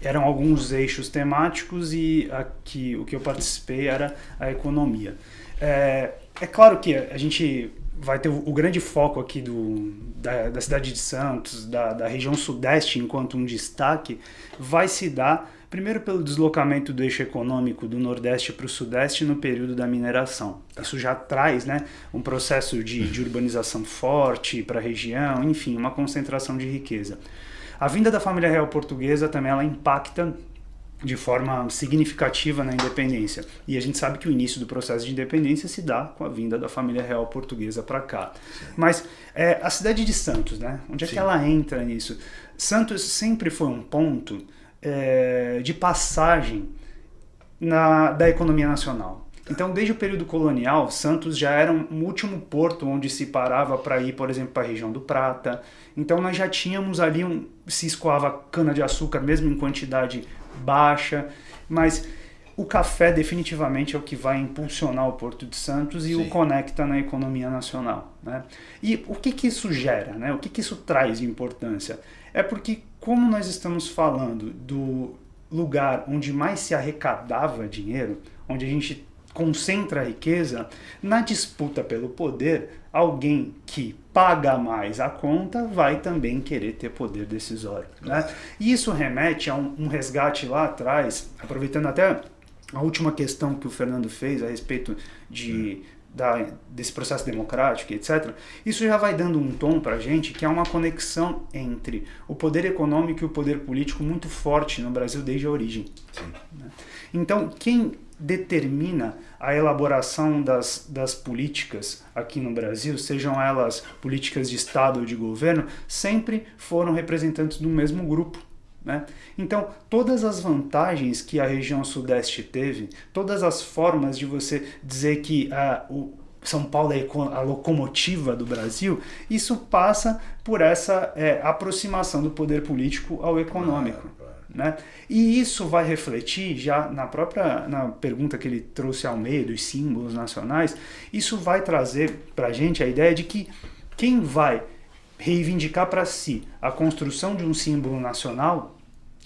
eram alguns eixos temáticos e aqui o que eu participei era a economia. É, é claro que a gente vai ter o, o grande foco aqui do, da, da cidade de Santos, da, da região sudeste, enquanto um destaque, vai se dar primeiro pelo deslocamento do eixo econômico do nordeste para o sudeste no período da mineração. Isso já traz né, um processo de, de urbanização forte para a região, enfim, uma concentração de riqueza. A vinda da família real portuguesa também ela impacta de forma significativa na independência. E a gente sabe que o início do processo de independência se dá com a vinda da família real portuguesa para cá. Sim. Mas é, a cidade de Santos, né? Onde é Sim. que ela entra nisso? Santos sempre foi um ponto é, de passagem na, da economia nacional. Então, desde o período colonial, Santos já era um último porto onde se parava para ir, por exemplo, para a região do Prata. Então, nós já tínhamos ali um, se escoava cana de açúcar, mesmo em quantidade baixa, mas o café definitivamente é o que vai impulsionar o Porto de Santos e Sim. o conecta na economia nacional. Né? E o que, que isso gera? Né? O que, que isso traz de importância? É porque, como nós estamos falando do lugar onde mais se arrecadava dinheiro, onde a gente concentra a riqueza, na disputa pelo poder, alguém que paga mais a conta vai também querer ter poder decisório. Né? E isso remete a um, um resgate lá atrás, aproveitando até a última questão que o Fernando fez a respeito de, da, desse processo democrático, etc., isso já vai dando um tom para a gente que há uma conexão entre o poder econômico e o poder político muito forte no Brasil desde a origem. Né? Então, quem determina a elaboração das, das políticas aqui no Brasil, sejam elas políticas de Estado ou de governo, sempre foram representantes do mesmo grupo. Né? Então, todas as vantagens que a região sudeste teve, todas as formas de você dizer que ah, o São Paulo é a locomotiva do Brasil, isso passa por essa é, aproximação do poder político ao econômico. Né? E isso vai refletir já na própria na pergunta que ele trouxe ao meio dos símbolos nacionais, isso vai trazer para a gente a ideia de que quem vai reivindicar para si a construção de um símbolo nacional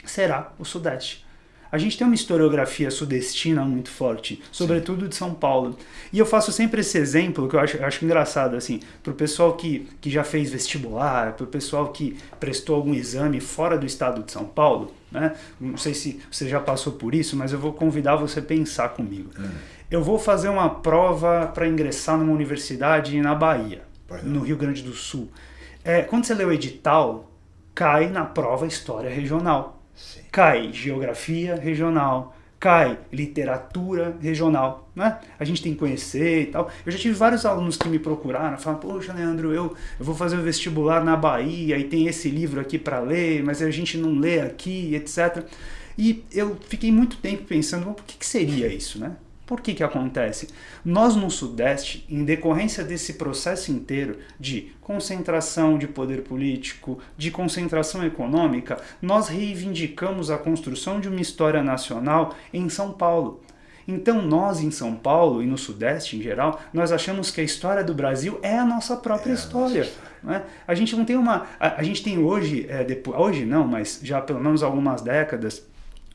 será o Sudeste. A gente tem uma historiografia sudestina muito forte, sobretudo de São Paulo. E eu faço sempre esse exemplo, que eu acho, eu acho engraçado, assim, para o pessoal que, que já fez vestibular, para o pessoal que prestou algum exame fora do estado de São Paulo, né? Não sei se você já passou por isso, mas eu vou convidar você a pensar comigo. Hum. Eu vou fazer uma prova para ingressar numa universidade na Bahia, no Rio Grande do Sul. É, quando você lê o edital, cai na prova História Regional. Sim. Cai Geografia Regional, cai literatura regional, né? A gente tem que conhecer e tal. Eu já tive vários alunos que me procuraram, falaram, poxa, Leandro, eu, eu vou fazer o vestibular na Bahia e tem esse livro aqui para ler, mas a gente não lê aqui, etc. E eu fiquei muito tempo pensando, por que, que seria isso, né? Por que que acontece? Nós no Sudeste, em decorrência desse processo inteiro de concentração de poder político, de concentração econômica, nós reivindicamos a construção de uma história nacional em São Paulo. Então nós em São Paulo e no Sudeste em geral, nós achamos que a história do Brasil é a nossa própria é história. Né? A gente não tem uma... A, a gente tem hoje, é, depois, hoje não, mas já pelo menos algumas décadas,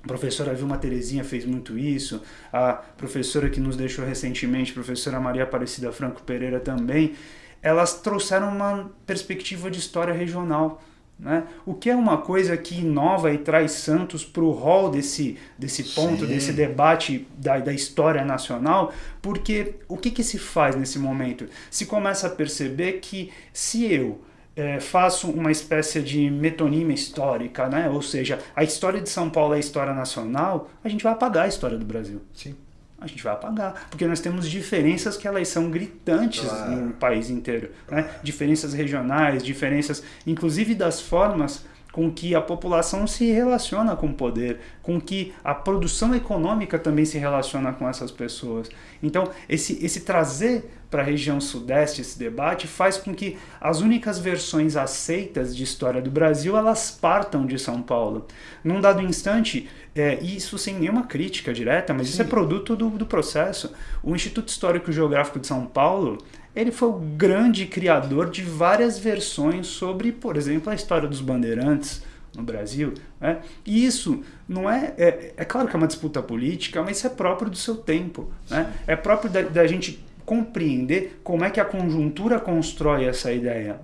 a professora Vilma Terezinha fez muito isso, a professora que nos deixou recentemente, a professora Maria Aparecida Franco Pereira também, elas trouxeram uma perspectiva de história regional. Né? O que é uma coisa que inova e traz Santos para o rol desse, desse ponto, Sim. desse debate da, da história nacional, porque o que, que se faz nesse momento? Se começa a perceber que se eu é, faço uma espécie de metonímia histórica, né? ou seja, a história de São Paulo é a história nacional, a gente vai apagar a história do Brasil. Sim. A gente vai apagar, porque nós temos diferenças que elas são gritantes claro. no país inteiro. Né? Diferenças regionais, diferenças inclusive das formas com que a população se relaciona com o poder, com que a produção econômica também se relaciona com essas pessoas. Então, esse, esse trazer para a região sudeste esse debate faz com que as únicas versões aceitas de história do Brasil elas partam de São Paulo. Num dado instante, é, isso sem nenhuma crítica direta, mas Sim. isso é produto do, do processo. O Instituto Histórico Geográfico de São Paulo ele foi o grande criador de várias versões sobre, por exemplo, a história dos bandeirantes no Brasil. Né? E isso não é, é, é. claro que é uma disputa política, mas isso é próprio do seu tempo. Né? É próprio da, da gente compreender como é que a conjuntura constrói essa ideia.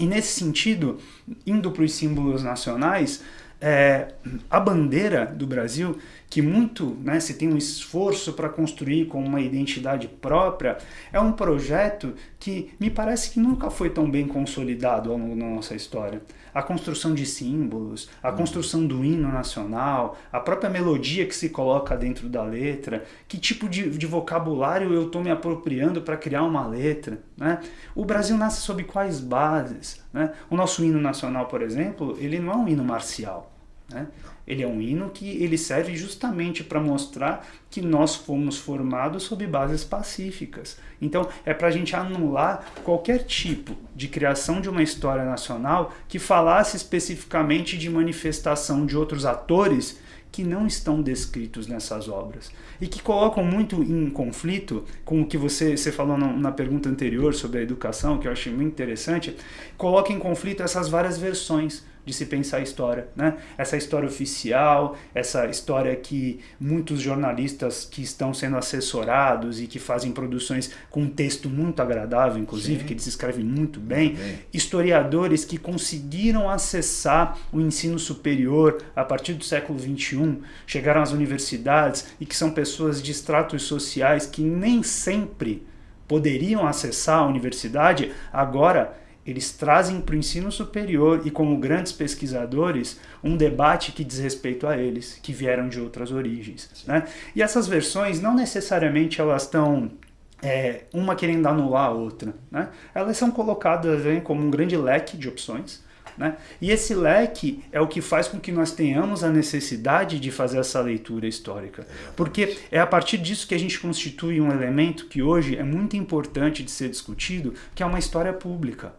E nesse sentido, indo para os símbolos nacionais, é, a bandeira do Brasil que muito né, se tem um esforço para construir com uma identidade própria, é um projeto que me parece que nunca foi tão bem consolidado ao longo da nossa história. A construção de símbolos, a uhum. construção do hino nacional, a própria melodia que se coloca dentro da letra, que tipo de, de vocabulário eu estou me apropriando para criar uma letra. Né? O Brasil nasce sob quais bases? Né? O nosso hino nacional, por exemplo, ele não é um hino marcial. Né? Ele é um hino que ele serve justamente para mostrar que nós fomos formados sob bases pacíficas. Então é para a gente anular qualquer tipo de criação de uma história nacional que falasse especificamente de manifestação de outros atores que não estão descritos nessas obras e que colocam muito em conflito com o que você, você falou na, na pergunta anterior sobre a educação, que eu achei muito interessante, coloca em conflito essas várias versões de se pensar a história, né? Essa história oficial, essa história que muitos jornalistas que estão sendo assessorados e que fazem produções com um texto muito agradável, inclusive, Sim. que eles escrevem muito bem, bem, historiadores que conseguiram acessar o ensino superior a partir do século XXI, chegaram às universidades e que são pessoas de estratos sociais que nem sempre poderiam acessar a universidade, agora eles trazem para o ensino superior e como grandes pesquisadores um debate que diz respeito a eles, que vieram de outras origens. Né? E essas versões não necessariamente elas estão é, uma querendo anular a outra. Né? Elas são colocadas hein, como um grande leque de opções. Né? E esse leque é o que faz com que nós tenhamos a necessidade de fazer essa leitura histórica. Porque é a partir disso que a gente constitui um elemento que hoje é muito importante de ser discutido, que é uma história pública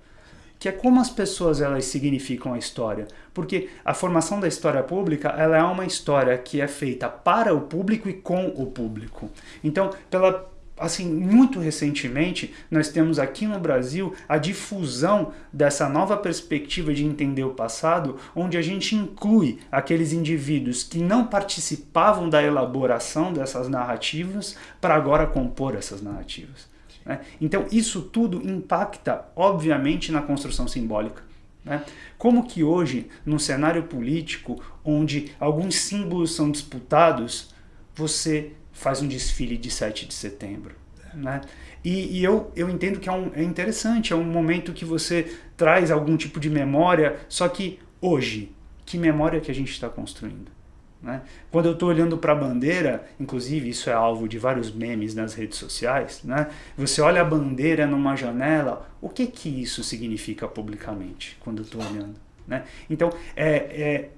que é como as pessoas elas significam a história. Porque a formação da história pública ela é uma história que é feita para o público e com o público. Então, pela assim, muito recentemente, nós temos aqui no Brasil a difusão dessa nova perspectiva de entender o passado, onde a gente inclui aqueles indivíduos que não participavam da elaboração dessas narrativas para agora compor essas narrativas. Né? Então, isso tudo impacta, obviamente, na construção simbólica. Né? Como que hoje, num cenário político onde alguns símbolos são disputados, você faz um desfile de 7 de setembro? Né? E, e eu, eu entendo que é, um, é interessante, é um momento que você traz algum tipo de memória, só que hoje, que memória que a gente está construindo? Né? Quando eu estou olhando para a bandeira, inclusive isso é alvo de vários memes nas redes sociais, né? você olha a bandeira numa janela, o que que isso significa publicamente quando eu estou olhando? Né? Então, é, é,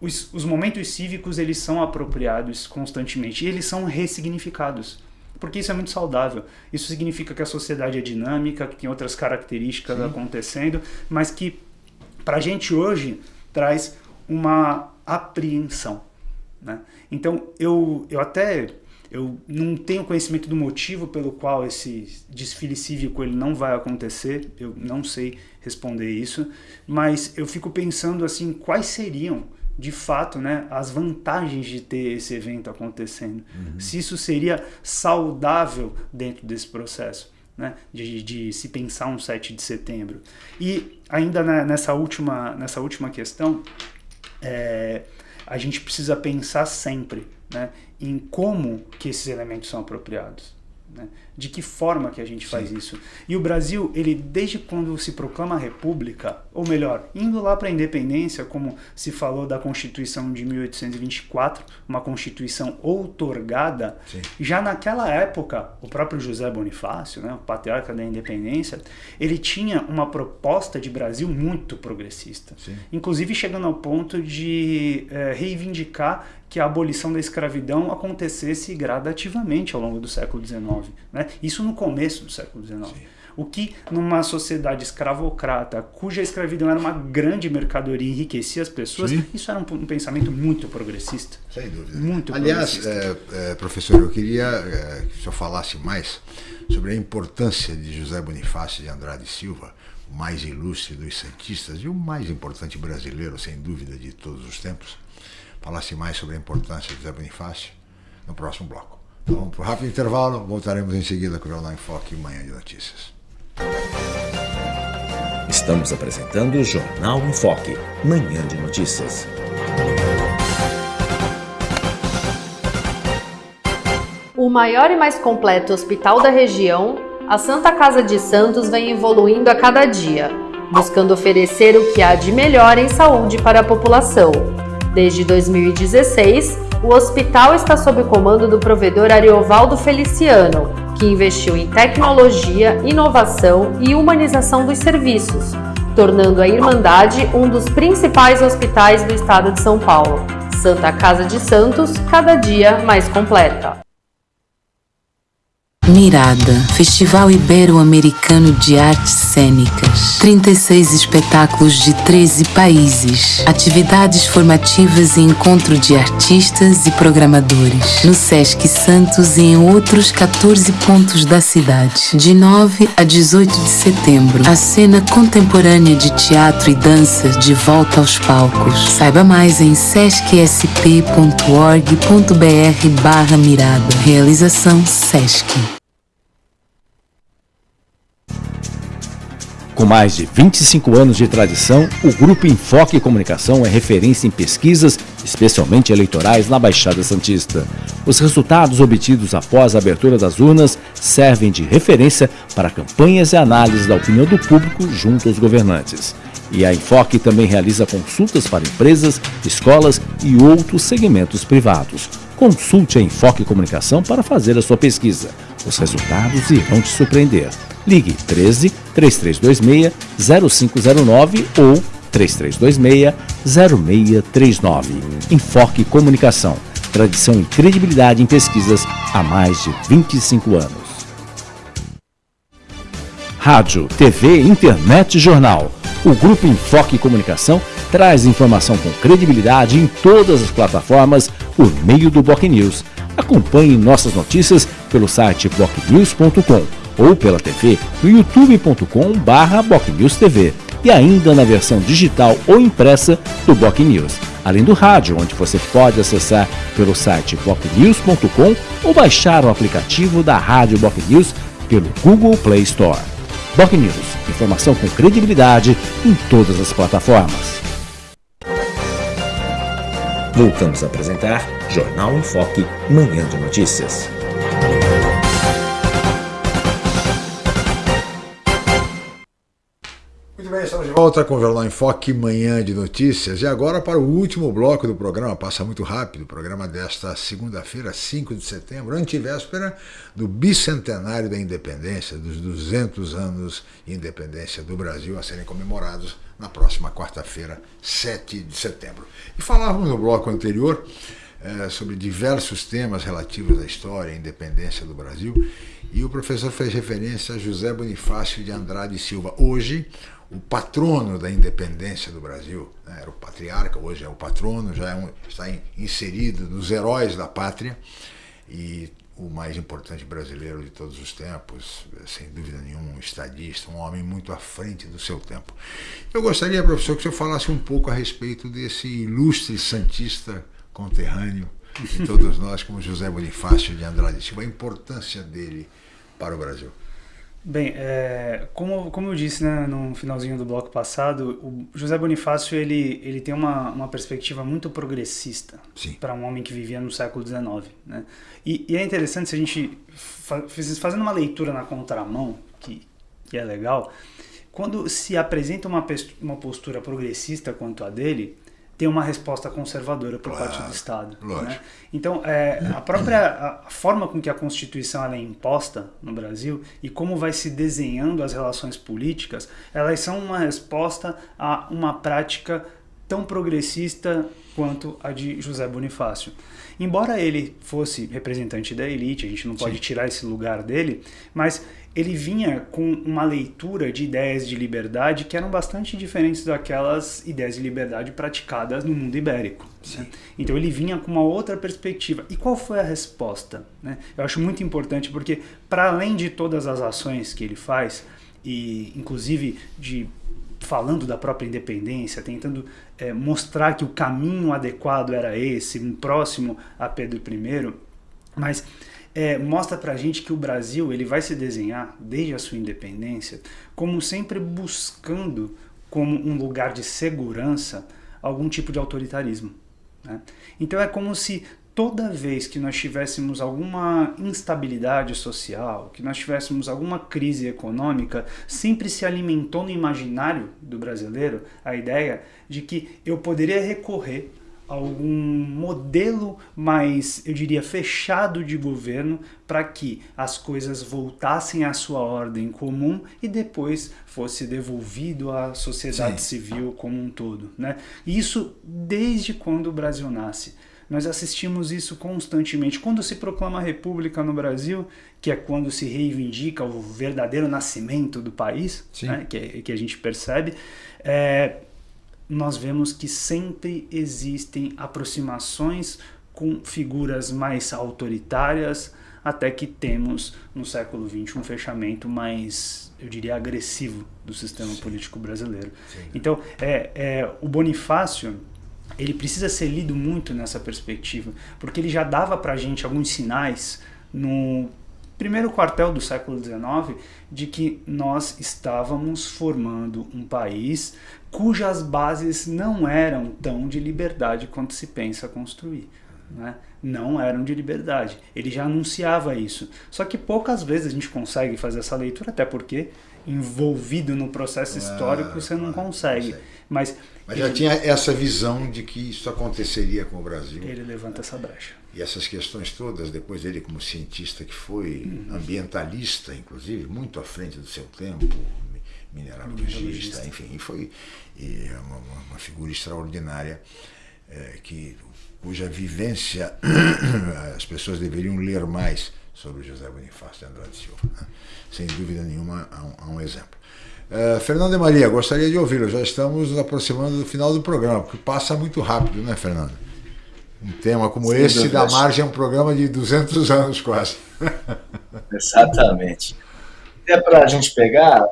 os, os momentos cívicos eles são apropriados constantemente e eles são ressignificados porque isso é muito saudável. Isso significa que a sociedade é dinâmica, que tem outras características Sim. acontecendo, mas que para a gente hoje traz uma apreensão. Né? Então, eu, eu até eu não tenho conhecimento do motivo pelo qual esse desfile cívico ele não vai acontecer, eu não sei responder isso, mas eu fico pensando assim, quais seriam de fato né, as vantagens de ter esse evento acontecendo, uhum. se isso seria saudável dentro desse processo. Né, de, de, se pensar um 7 de setembro. E ainda nessa, última, nessa última questão, é, a gente precisa pensar sempre né, em como que esses elementos são apropriados. Né? De que forma que a gente faz Sim. isso? E o Brasil, ele desde quando se proclama república, ou melhor, indo lá para a independência, como se falou da Constituição de 1824, uma Constituição outorgada, Sim. já naquela época, o próprio José Bonifácio, né, o patriarca da independência, ele tinha uma proposta de Brasil muito progressista. Sim. Inclusive chegando ao ponto de é, reivindicar que a abolição da escravidão acontecesse gradativamente ao longo do século XIX. Né? Isso no começo do século XIX. Sim. O que numa sociedade escravocrata, cuja escravidão era uma grande mercadoria e enriquecia as pessoas, Sim. isso era um, um, pensamento muito progressista. Sem dúvida. Muito Aliás, é, é, professor, eu queria é, que o senhor falasse mais sobre a importância de José Bonifácio de Andrade Silva, o mais ilustre dos santistas e o mais importante brasileiro, sem dúvida, de todos os tempos falasse mais sobre a importância de José Bonifácio no próximo bloco. Então vamos para um rápido intervalo, voltaremos em seguida com o Jornal em Foque Manhã de Notícias. Estamos apresentando o Jornal em Foque, Manhã de Notícias. O maior e mais completo hospital da região, a Santa Casa de Santos vem evoluindo a cada dia, buscando oferecer o que há de melhor em saúde para a população. Desde 2016, o hospital está sob o comando do provedor Ariovaldo Feliciano, que investiu em tecnologia, inovação e humanização dos serviços, tornando a Irmandade um dos principais hospitais do estado de São Paulo. Santa Casa de Santos, cada dia mais completa. Mirada, Festival Ibero-Americano de Artes Cênicas. 36 espetáculos de 13 países. Atividades formativas e encontro de artistas e programadores. No Sesc Santos e em outros 14 pontos da cidade. De 9 a 18 de setembro. A cena contemporânea de teatro e dança de volta aos palcos. Saiba mais em sescsp.org.br barra mirada. Realização Sesc. Com mais de 25 anos de tradição, o Grupo Enfoque Comunicação é referência em pesquisas, especialmente eleitorais, na Baixada Santista. Os resultados obtidos após a abertura das urnas servem de referência para campanhas e análises da opinião do público junto aos governantes. E a Enfoque também realiza consultas para empresas, escolas e outros segmentos privados. Consulte a Enfoque Comunicação para fazer a sua pesquisa. Os resultados irão te surpreender. Ligue 13 3326 0509 ou 3326 0639. Enfoque Comunicação. Tradição e credibilidade em pesquisas há mais de 25 anos. Rádio, TV, Internet e Jornal. O Grupo Enfoque Comunicação traz informação com credibilidade em todas as plataformas por meio do Boc News. Acompanhe nossas notícias pelo site bocnews.com ou pela TV no youtube.com/bocnewstv e ainda na versão digital ou impressa do Boc News, além do rádio, onde você pode acessar pelo site bocnews.com ou baixar o aplicativo da Rádio Boc News pelo Google Play Store. Boc News, informação com credibilidade em todas as plataformas. Voltamos a apresentar Jornal em Foque, Manhã de Notícias. Volta com o Jornal em Foque, manhã de notícias. E agora para o último bloco do programa, passa muito rápido, o programa desta segunda-feira, 5 de setembro, antivéspera do bicentenário da independência, dos 200 anos de independência do Brasil a serem comemorados na próxima quarta-feira, 7 de setembro. E falávamos no bloco anterior é, sobre diversos temas relativos à história e independência do Brasil, e o professor fez referência a José Bonifácio de Andrade Silva. Hoje, o patrono da independência do Brasil, né? era o patriarca, hoje é o patrono, já é um, está inserido nos heróis da pátria e o mais importante brasileiro de todos os tempos, sem dúvida nenhuma, um estadista, um homem muito à frente do seu tempo. Eu gostaria, professor, que o senhor falasse um pouco a respeito desse ilustre santista conterrâneo de [LAUGHS] todos nós, como José Bonifácio de Andrade Silva, a importância dele para o Brasil. Bem, é, como, como eu disse né, no finalzinho do bloco passado, o José Bonifácio ele, ele tem uma, uma perspectiva muito progressista para um homem que vivia no século XIX. Né? E, e, é interessante se a gente, fazendo uma leitura na contramão, que, que é legal, quando se apresenta uma, uma postura progressista quanto a dele, tem uma resposta conservadora por claro, parte do Estado. Né? Então, é, a própria a forma com que a Constituição é imposta no Brasil e como vai se desenhando as relações políticas, elas são uma resposta a uma prática tão progressista quanto a de José Bonifácio. Embora ele fosse representante da elite, a gente não pode Sim. tirar esse lugar dele, mas ele vinha com uma leitura de ideias de liberdade que eram bastante diferentes daquelas ideias de liberdade praticadas no mundo ibérico. Né? Então ele vinha com uma outra perspectiva. E qual foi a resposta? Né? Eu acho muito importante porque, para além de todas as ações que ele faz, e inclusive de falando da própria independência, tentando é, mostrar que o caminho adequado era esse, um próximo a Pedro I, mas é, mostra pra gente que o Brasil ele vai se desenhar, desde a sua independência, como sempre buscando como um lugar de segurança algum tipo de autoritarismo. Né? Então é como se toda vez que nós tivéssemos alguma instabilidade social, que nós tivéssemos alguma crise econômica, sempre se alimentou no imaginário do brasileiro a ideia de que eu poderia recorrer algum modelo mais, eu diria, fechado de governo para que as coisas voltassem à sua ordem comum e depois fosse devolvido à sociedade Sim. civil como um todo. Né? Isso desde quando o Brasil nasce. Nós assistimos isso constantemente. Quando se proclama a República no Brasil, que é quando se reivindica o verdadeiro nascimento do país, né, que, que a gente percebe, é, nós vemos que sempre existem aproximações com figuras mais autoritárias, até que temos no século XX um fechamento mais, eu diria, agressivo do sistema Sim. político brasileiro. Sim. Então, é, é, o Bonifácio ele precisa ser lido muito nessa perspectiva, porque ele já dava para a gente alguns sinais no primeiro quartel do século XIX de que nós estávamos formando um país cujas bases não eram tão de liberdade quanto se pensa construir né, não eram de liberdade. Ele já anunciava isso. Só que poucas vezes a gente consegue fazer essa leitura, até porque envolvido no processo histórico ah, você não consegue. Mas, Mas já ele, tinha essa visão de que isso aconteceria com o Brasil. Ele levanta essa brecha. E essas questões todas, depois ele como cientista que foi, uhum. ambientalista, inclusive, muito à frente do seu tempo, mineralogista, enfim, foi e é uma, uma, figura extraordinária é, que cuja vivência [COUGHS] as pessoas deveriam ler mais sobre José Bonifácio de Andrade Silva. Né? Sem dúvida nenhuma, há um, há um exemplo. Uh, Fernando e Maria, gostaria de ouvi-lo. Já estamos nos aproximando do final do programa, porque passa muito rápido, né, Fernando? Um tema como Sim, esse dá margem a um programa de 200 anos quase. [LAUGHS] Exatamente. É para a gente pegar,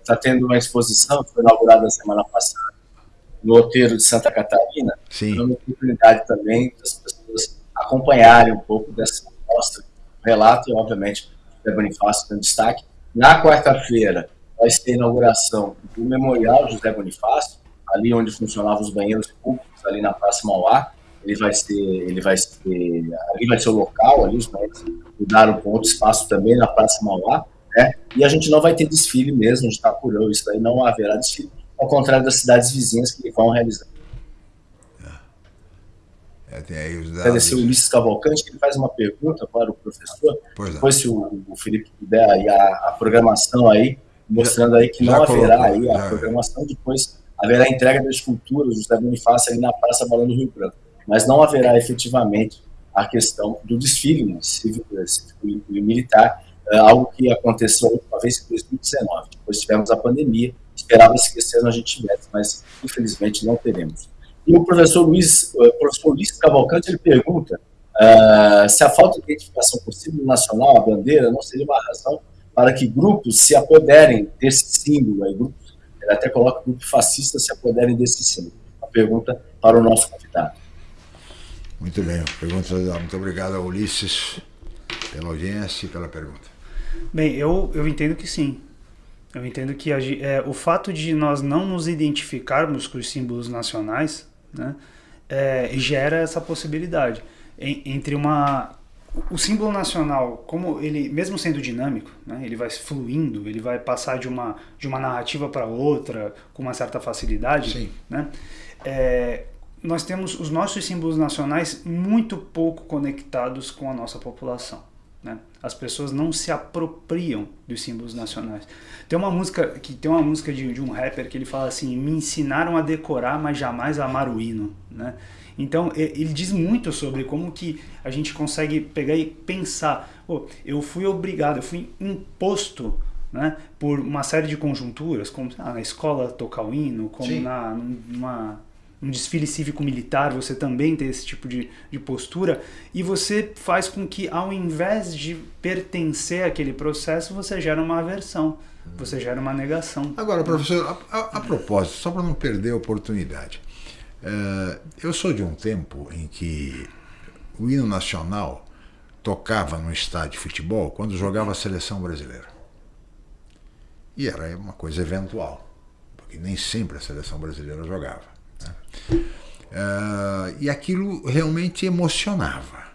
está tendo uma exposição, foi inaugurada semana passada, no roteiro de Santa Catarina, Sim. dando oportunidade também das pessoas acompanharem um pouco dessa mostra, relato e, obviamente, o Bonifácio tem destaque. Na quarta-feira vai ser a inauguração do Memorial José Bonifácio, ali onde funcionavam os banheiros públicos, ali na Praça Mauá. Ele vai ser, ele vai ser, ali vai ser o local, ali os banheiros mudaram para outro espaço também na Praça Mauá, né? E a gente não vai ter desfile mesmo, gente está apurando isso aí, não haverá desfile ao contrário das cidades vizinhas que vão realizar. É, tem aí os dados. Agradecer o Ulisses Cavalcante, que ele faz uma pergunta para o professor. Pois Depois, se o, o, Felipe puder aí a, a, programação aí, mostrando aí que não haverá colocou, aí a programação, depois haverá a entrega das esculturas do José Bonifácio ali na Praça Balão do Rio Branco. Mas não haverá efetivamente a questão do desfile né, civil, civil e militar, é algo que aconteceu a última vez em 2019. Depois tivemos a pandemia, esperava-se que esse ano a gente tivesse, mas infelizmente não teremos. E o professor Luiz, o professor Luiz Cavalcante, ele pergunta uh, se a falta de identificação por símbolo nacional, a bandeira, não seria uma razão para que grupos se apoderem desse símbolo, aí, grupos, ele até coloca grupos fascistas se apoderem desse símbolo. Uma pergunta para o nosso convidado. Muito bem, pergunta, muito obrigado Ulisses pela audiência e pela pergunta. Bem, eu, eu entendo que sim. Eu entendo que a, é, o fato de nós não nos identificarmos com os símbolos nacionais né, é, gera essa possibilidade em, entre uma o símbolo nacional, como ele, mesmo sendo dinâmico, né, ele vai fluindo, ele vai passar de uma, de uma narrativa para outra com uma certa facilidade. Sim. Né, é, nós temos os nossos símbolos nacionais muito pouco conectados com a nossa população. Né? As pessoas não se apropriam dos símbolos nacionais. Tem uma música que tem uma música de, de um rapper que ele fala assim: "Me ensinaram a decorar, mas jamais a amar o hino", né? Então ele diz muito sobre como que a gente consegue pegar e pensar. Oh, eu fui obrigado, eu fui imposto né, por uma série de conjunturas, como ah, na escola tocar o hino, como Sim. na numa um desfile cívico-militar, você também tem esse tipo de, de postura, e você faz com que, ao invés de pertencer àquele processo, você gera uma aversão, você gera uma negação. Agora, professor, a, a, a propósito, só para não perder a oportunidade, é, eu sou de um tempo em que o hino nacional tocava no estádio de futebol quando jogava a seleção brasileira. E era uma coisa eventual, porque nem sempre a seleção brasileira jogava. Uh, e aquilo realmente emocionava.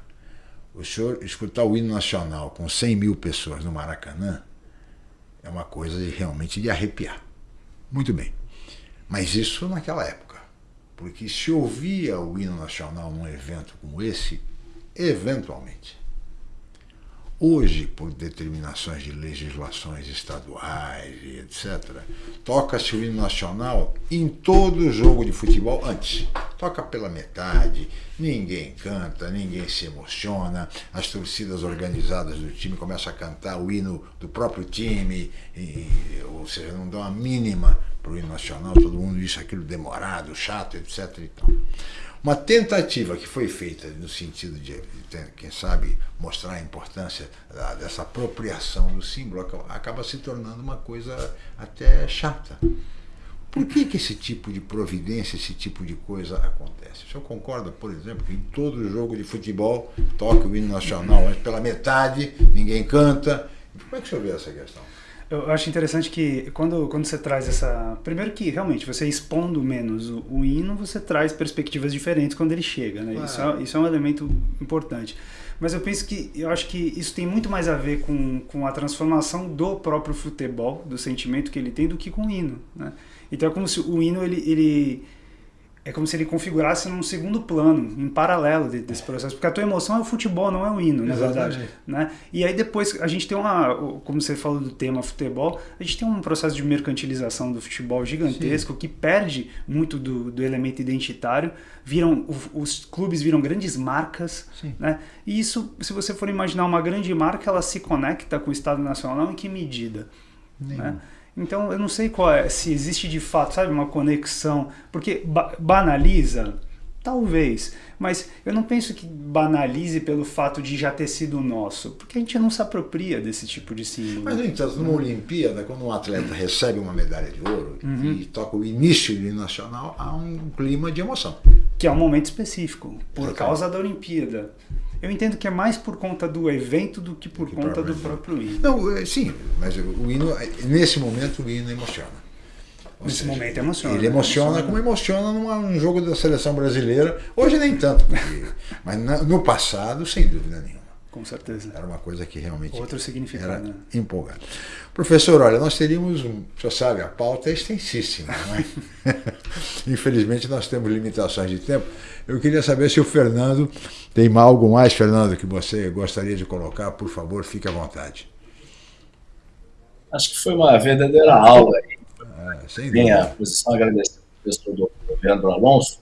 O senhor escutar o hino nacional com 100 mil pessoas no Maracanã é uma coisa de, realmente de arrepiar. Muito bem. Mas isso naquela época. Porque se ouvia o hino nacional num evento como esse, eventualmente. Hoje, por determinações de legislações estaduais e etc., toca-se o hino nacional em todo jogo de futebol antes. Toca pela metade, ninguém canta, ninguém se emociona, as torcidas organizadas do time começam a cantar o hino do próprio time, e, ou seja, não dão a mínima para o hino nacional, todo mundo isso, aquilo demorado, chato, etc. E tal. Uma tentativa que foi feita no sentido de, quem sabe, mostrar a importância dessa apropriação do símbolo acaba se tornando uma coisa até chata. Por que, que esse tipo de providência, esse tipo de coisa acontece? O senhor concorda, por exemplo, que em todo jogo de futebol toca o hino nacional, mas pela metade ninguém canta? Como é que o senhor vê essa questão? Eu acho interessante que quando, quando você traz essa. Primeiro que realmente você expondo menos o, o hino, você traz perspectivas diferentes quando ele chega. Né? Isso, é, isso é um elemento importante. Mas eu penso que eu acho que isso tem muito mais a ver com, com a transformação do próprio futebol, do sentimento que ele tem, do que com o hino. Né? Então é como se o hino ele, ele é como se ele configurasse num segundo plano, em paralelo desse processo, porque a tua emoção é o futebol, não é o hino, na verdade. Né? E aí depois a gente tem uma, como você falou do tema futebol, a gente tem um processo de mercantilização do futebol gigantesco Sim. que perde muito do, do elemento identitário, viram os clubes viram grandes marcas, né? E isso, se você for imaginar uma grande marca, ela se conecta com o Estado Nacional em que medida? Né? Então eu não sei qual é, se existe de fato, sabe, uma conexão, porque ba banaliza, talvez, mas eu não penso que banalize pelo fato de já ter sido nosso, porque a gente não se apropria desse tipo de símbolo. Mas então, numa Olimpíada, quando um atleta recebe uma medalha de ouro uhum. e toca o início do nacional, há um clima de emoção. Que é um momento específico, por causa da Olimpíada. Eu entendo que é mais por conta do evento do que por que conta do próprio hino. Não, é, sim, mas o hino, nesse momento o hino emociona. Ou Nesse seja, momento emociona. Ele emociona, emociona. como emociona num jogo da seleção brasileira. Hoje nem tanto, porque, [LAUGHS] mas no passado, sem dúvida nenhuma. Com certeza. Era uma coisa que realmente Outro significado, era né? empolgante. Professor, olha, nós teríamos, você sabe, a pauta é extensíssima, não é? [LAUGHS] Infelizmente nós temos limitações de tempo. Eu queria saber se o Fernando tem algo mais, Fernando, que você gostaria de colocar, por favor, fique à vontade. Acho que foi uma verdadeira aula. Ah, sem Bem, a posição agradecer ao professor do Leandro Alonso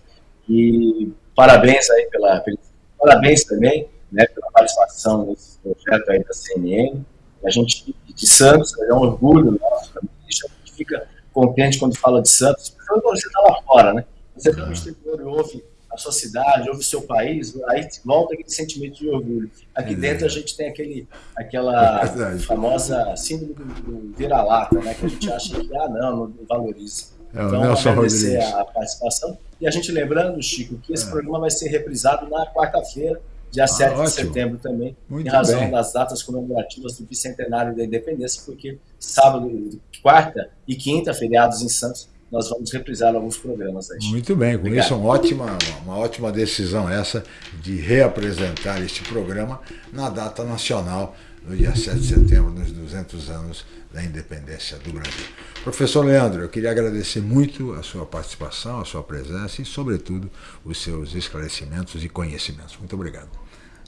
e parabéns aí pela, pela parabéns também né, pela participação nesse projeto aí da CNN. A gente de Santos é um orgulho nosso. A gente fica contente quando fala de Santos, quando você está lá fora, né? Você está no exterior e ouve a sua cidade, ouve o seu país, aí volta aquele sentimento de orgulho. Aqui dentro a gente tem aquele, aquela é famosa síndrome do vira-lata, né? Que a gente acha que, ah, não, não valoriza. É, então, agradecer a participação. E a gente lembrando, Chico, que esse é. programa vai ser reprisado na quarta-feira, dia ah, 7 ótimo. de setembro também, Muito em razão bem. das datas comemorativas do bicentenário da independência, porque sábado, quarta e quinta, feriados em Santos, nós vamos reprisar alguns programas aí. Muito bem, com Obrigado. isso uma ótima, uma ótima decisão essa de reapresentar este programa na data nacional, no dia 7 de setembro, nos 200 anos da independência do Brasil. Professor Leandro, eu queria agradecer muito a sua participação, a sua presença e, sobretudo, os seus esclarecimentos e conhecimentos. Muito obrigado.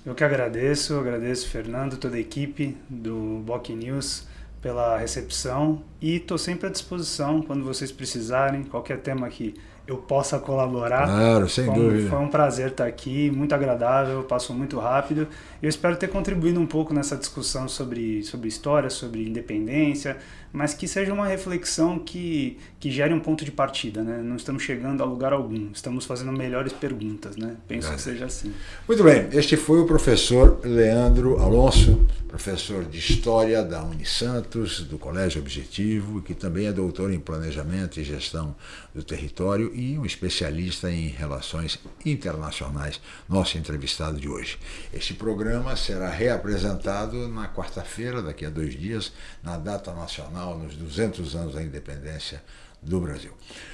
Eu que agradeço, agradeço Fernando, toda a equipe do Boc News pela recepção e estou sempre à disposição quando vocês precisarem, qualquer tema que eu possa colaborar. Claro, sem foi dúvida. Foi um prazer estar aqui, muito agradável, passou muito rápido. Eu espero ter contribuído um pouco nessa discussão sobre, sobre história, sobre independência, mas que seja uma reflexão que, que gere um ponto de partida, né? Não estamos chegando a lugar algum, estamos fazendo melhores perguntas, né? Penso que seja assim. Muito bem, este foi o professor Leandro Alonso, professor de História da Unisantos, do Colégio Objetivo, que também é doutor em Planejamento e Gestão do Território e um especialista em Relações Internacionais, nosso entrevistado de hoje. Este programa será reapresentado na quarta-feira, daqui a dois dias, na data Nacional, nos 200 anos da independência do Brasil.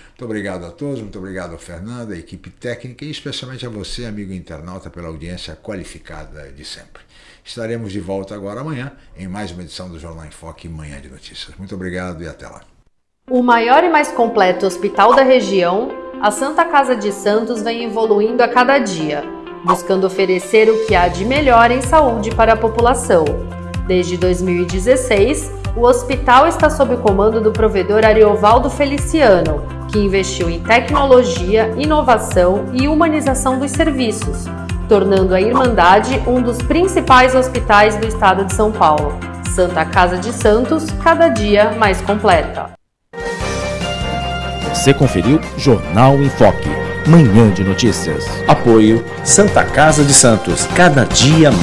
Muito obrigado a todos, muito obrigado ao Fernando, à equipe técnica e especialmente a você, amigo internauta, pela audiência qualificada de sempre. Estaremos de volta agora amanhã em mais uma edição do Jornal em Foque Manhã de Notícias. Muito obrigado e até lá. O maior e mais completo hospital da região, a Santa Casa de Santos vem evoluindo a cada dia, buscando oferecer o que há de melhor em saúde para a população Desde 2016, o hospital está sob o comando do provedor Ariovaldo Feliciano, que investiu em tecnologia, inovação e humanização dos serviços, tornando a Irmandade um dos principais hospitais do estado de São Paulo. Santa Casa de Santos, cada dia mais completa. Você conferiu Jornal em Foque, manhã de notícias. Apoio Santa Casa de Santos, cada dia mais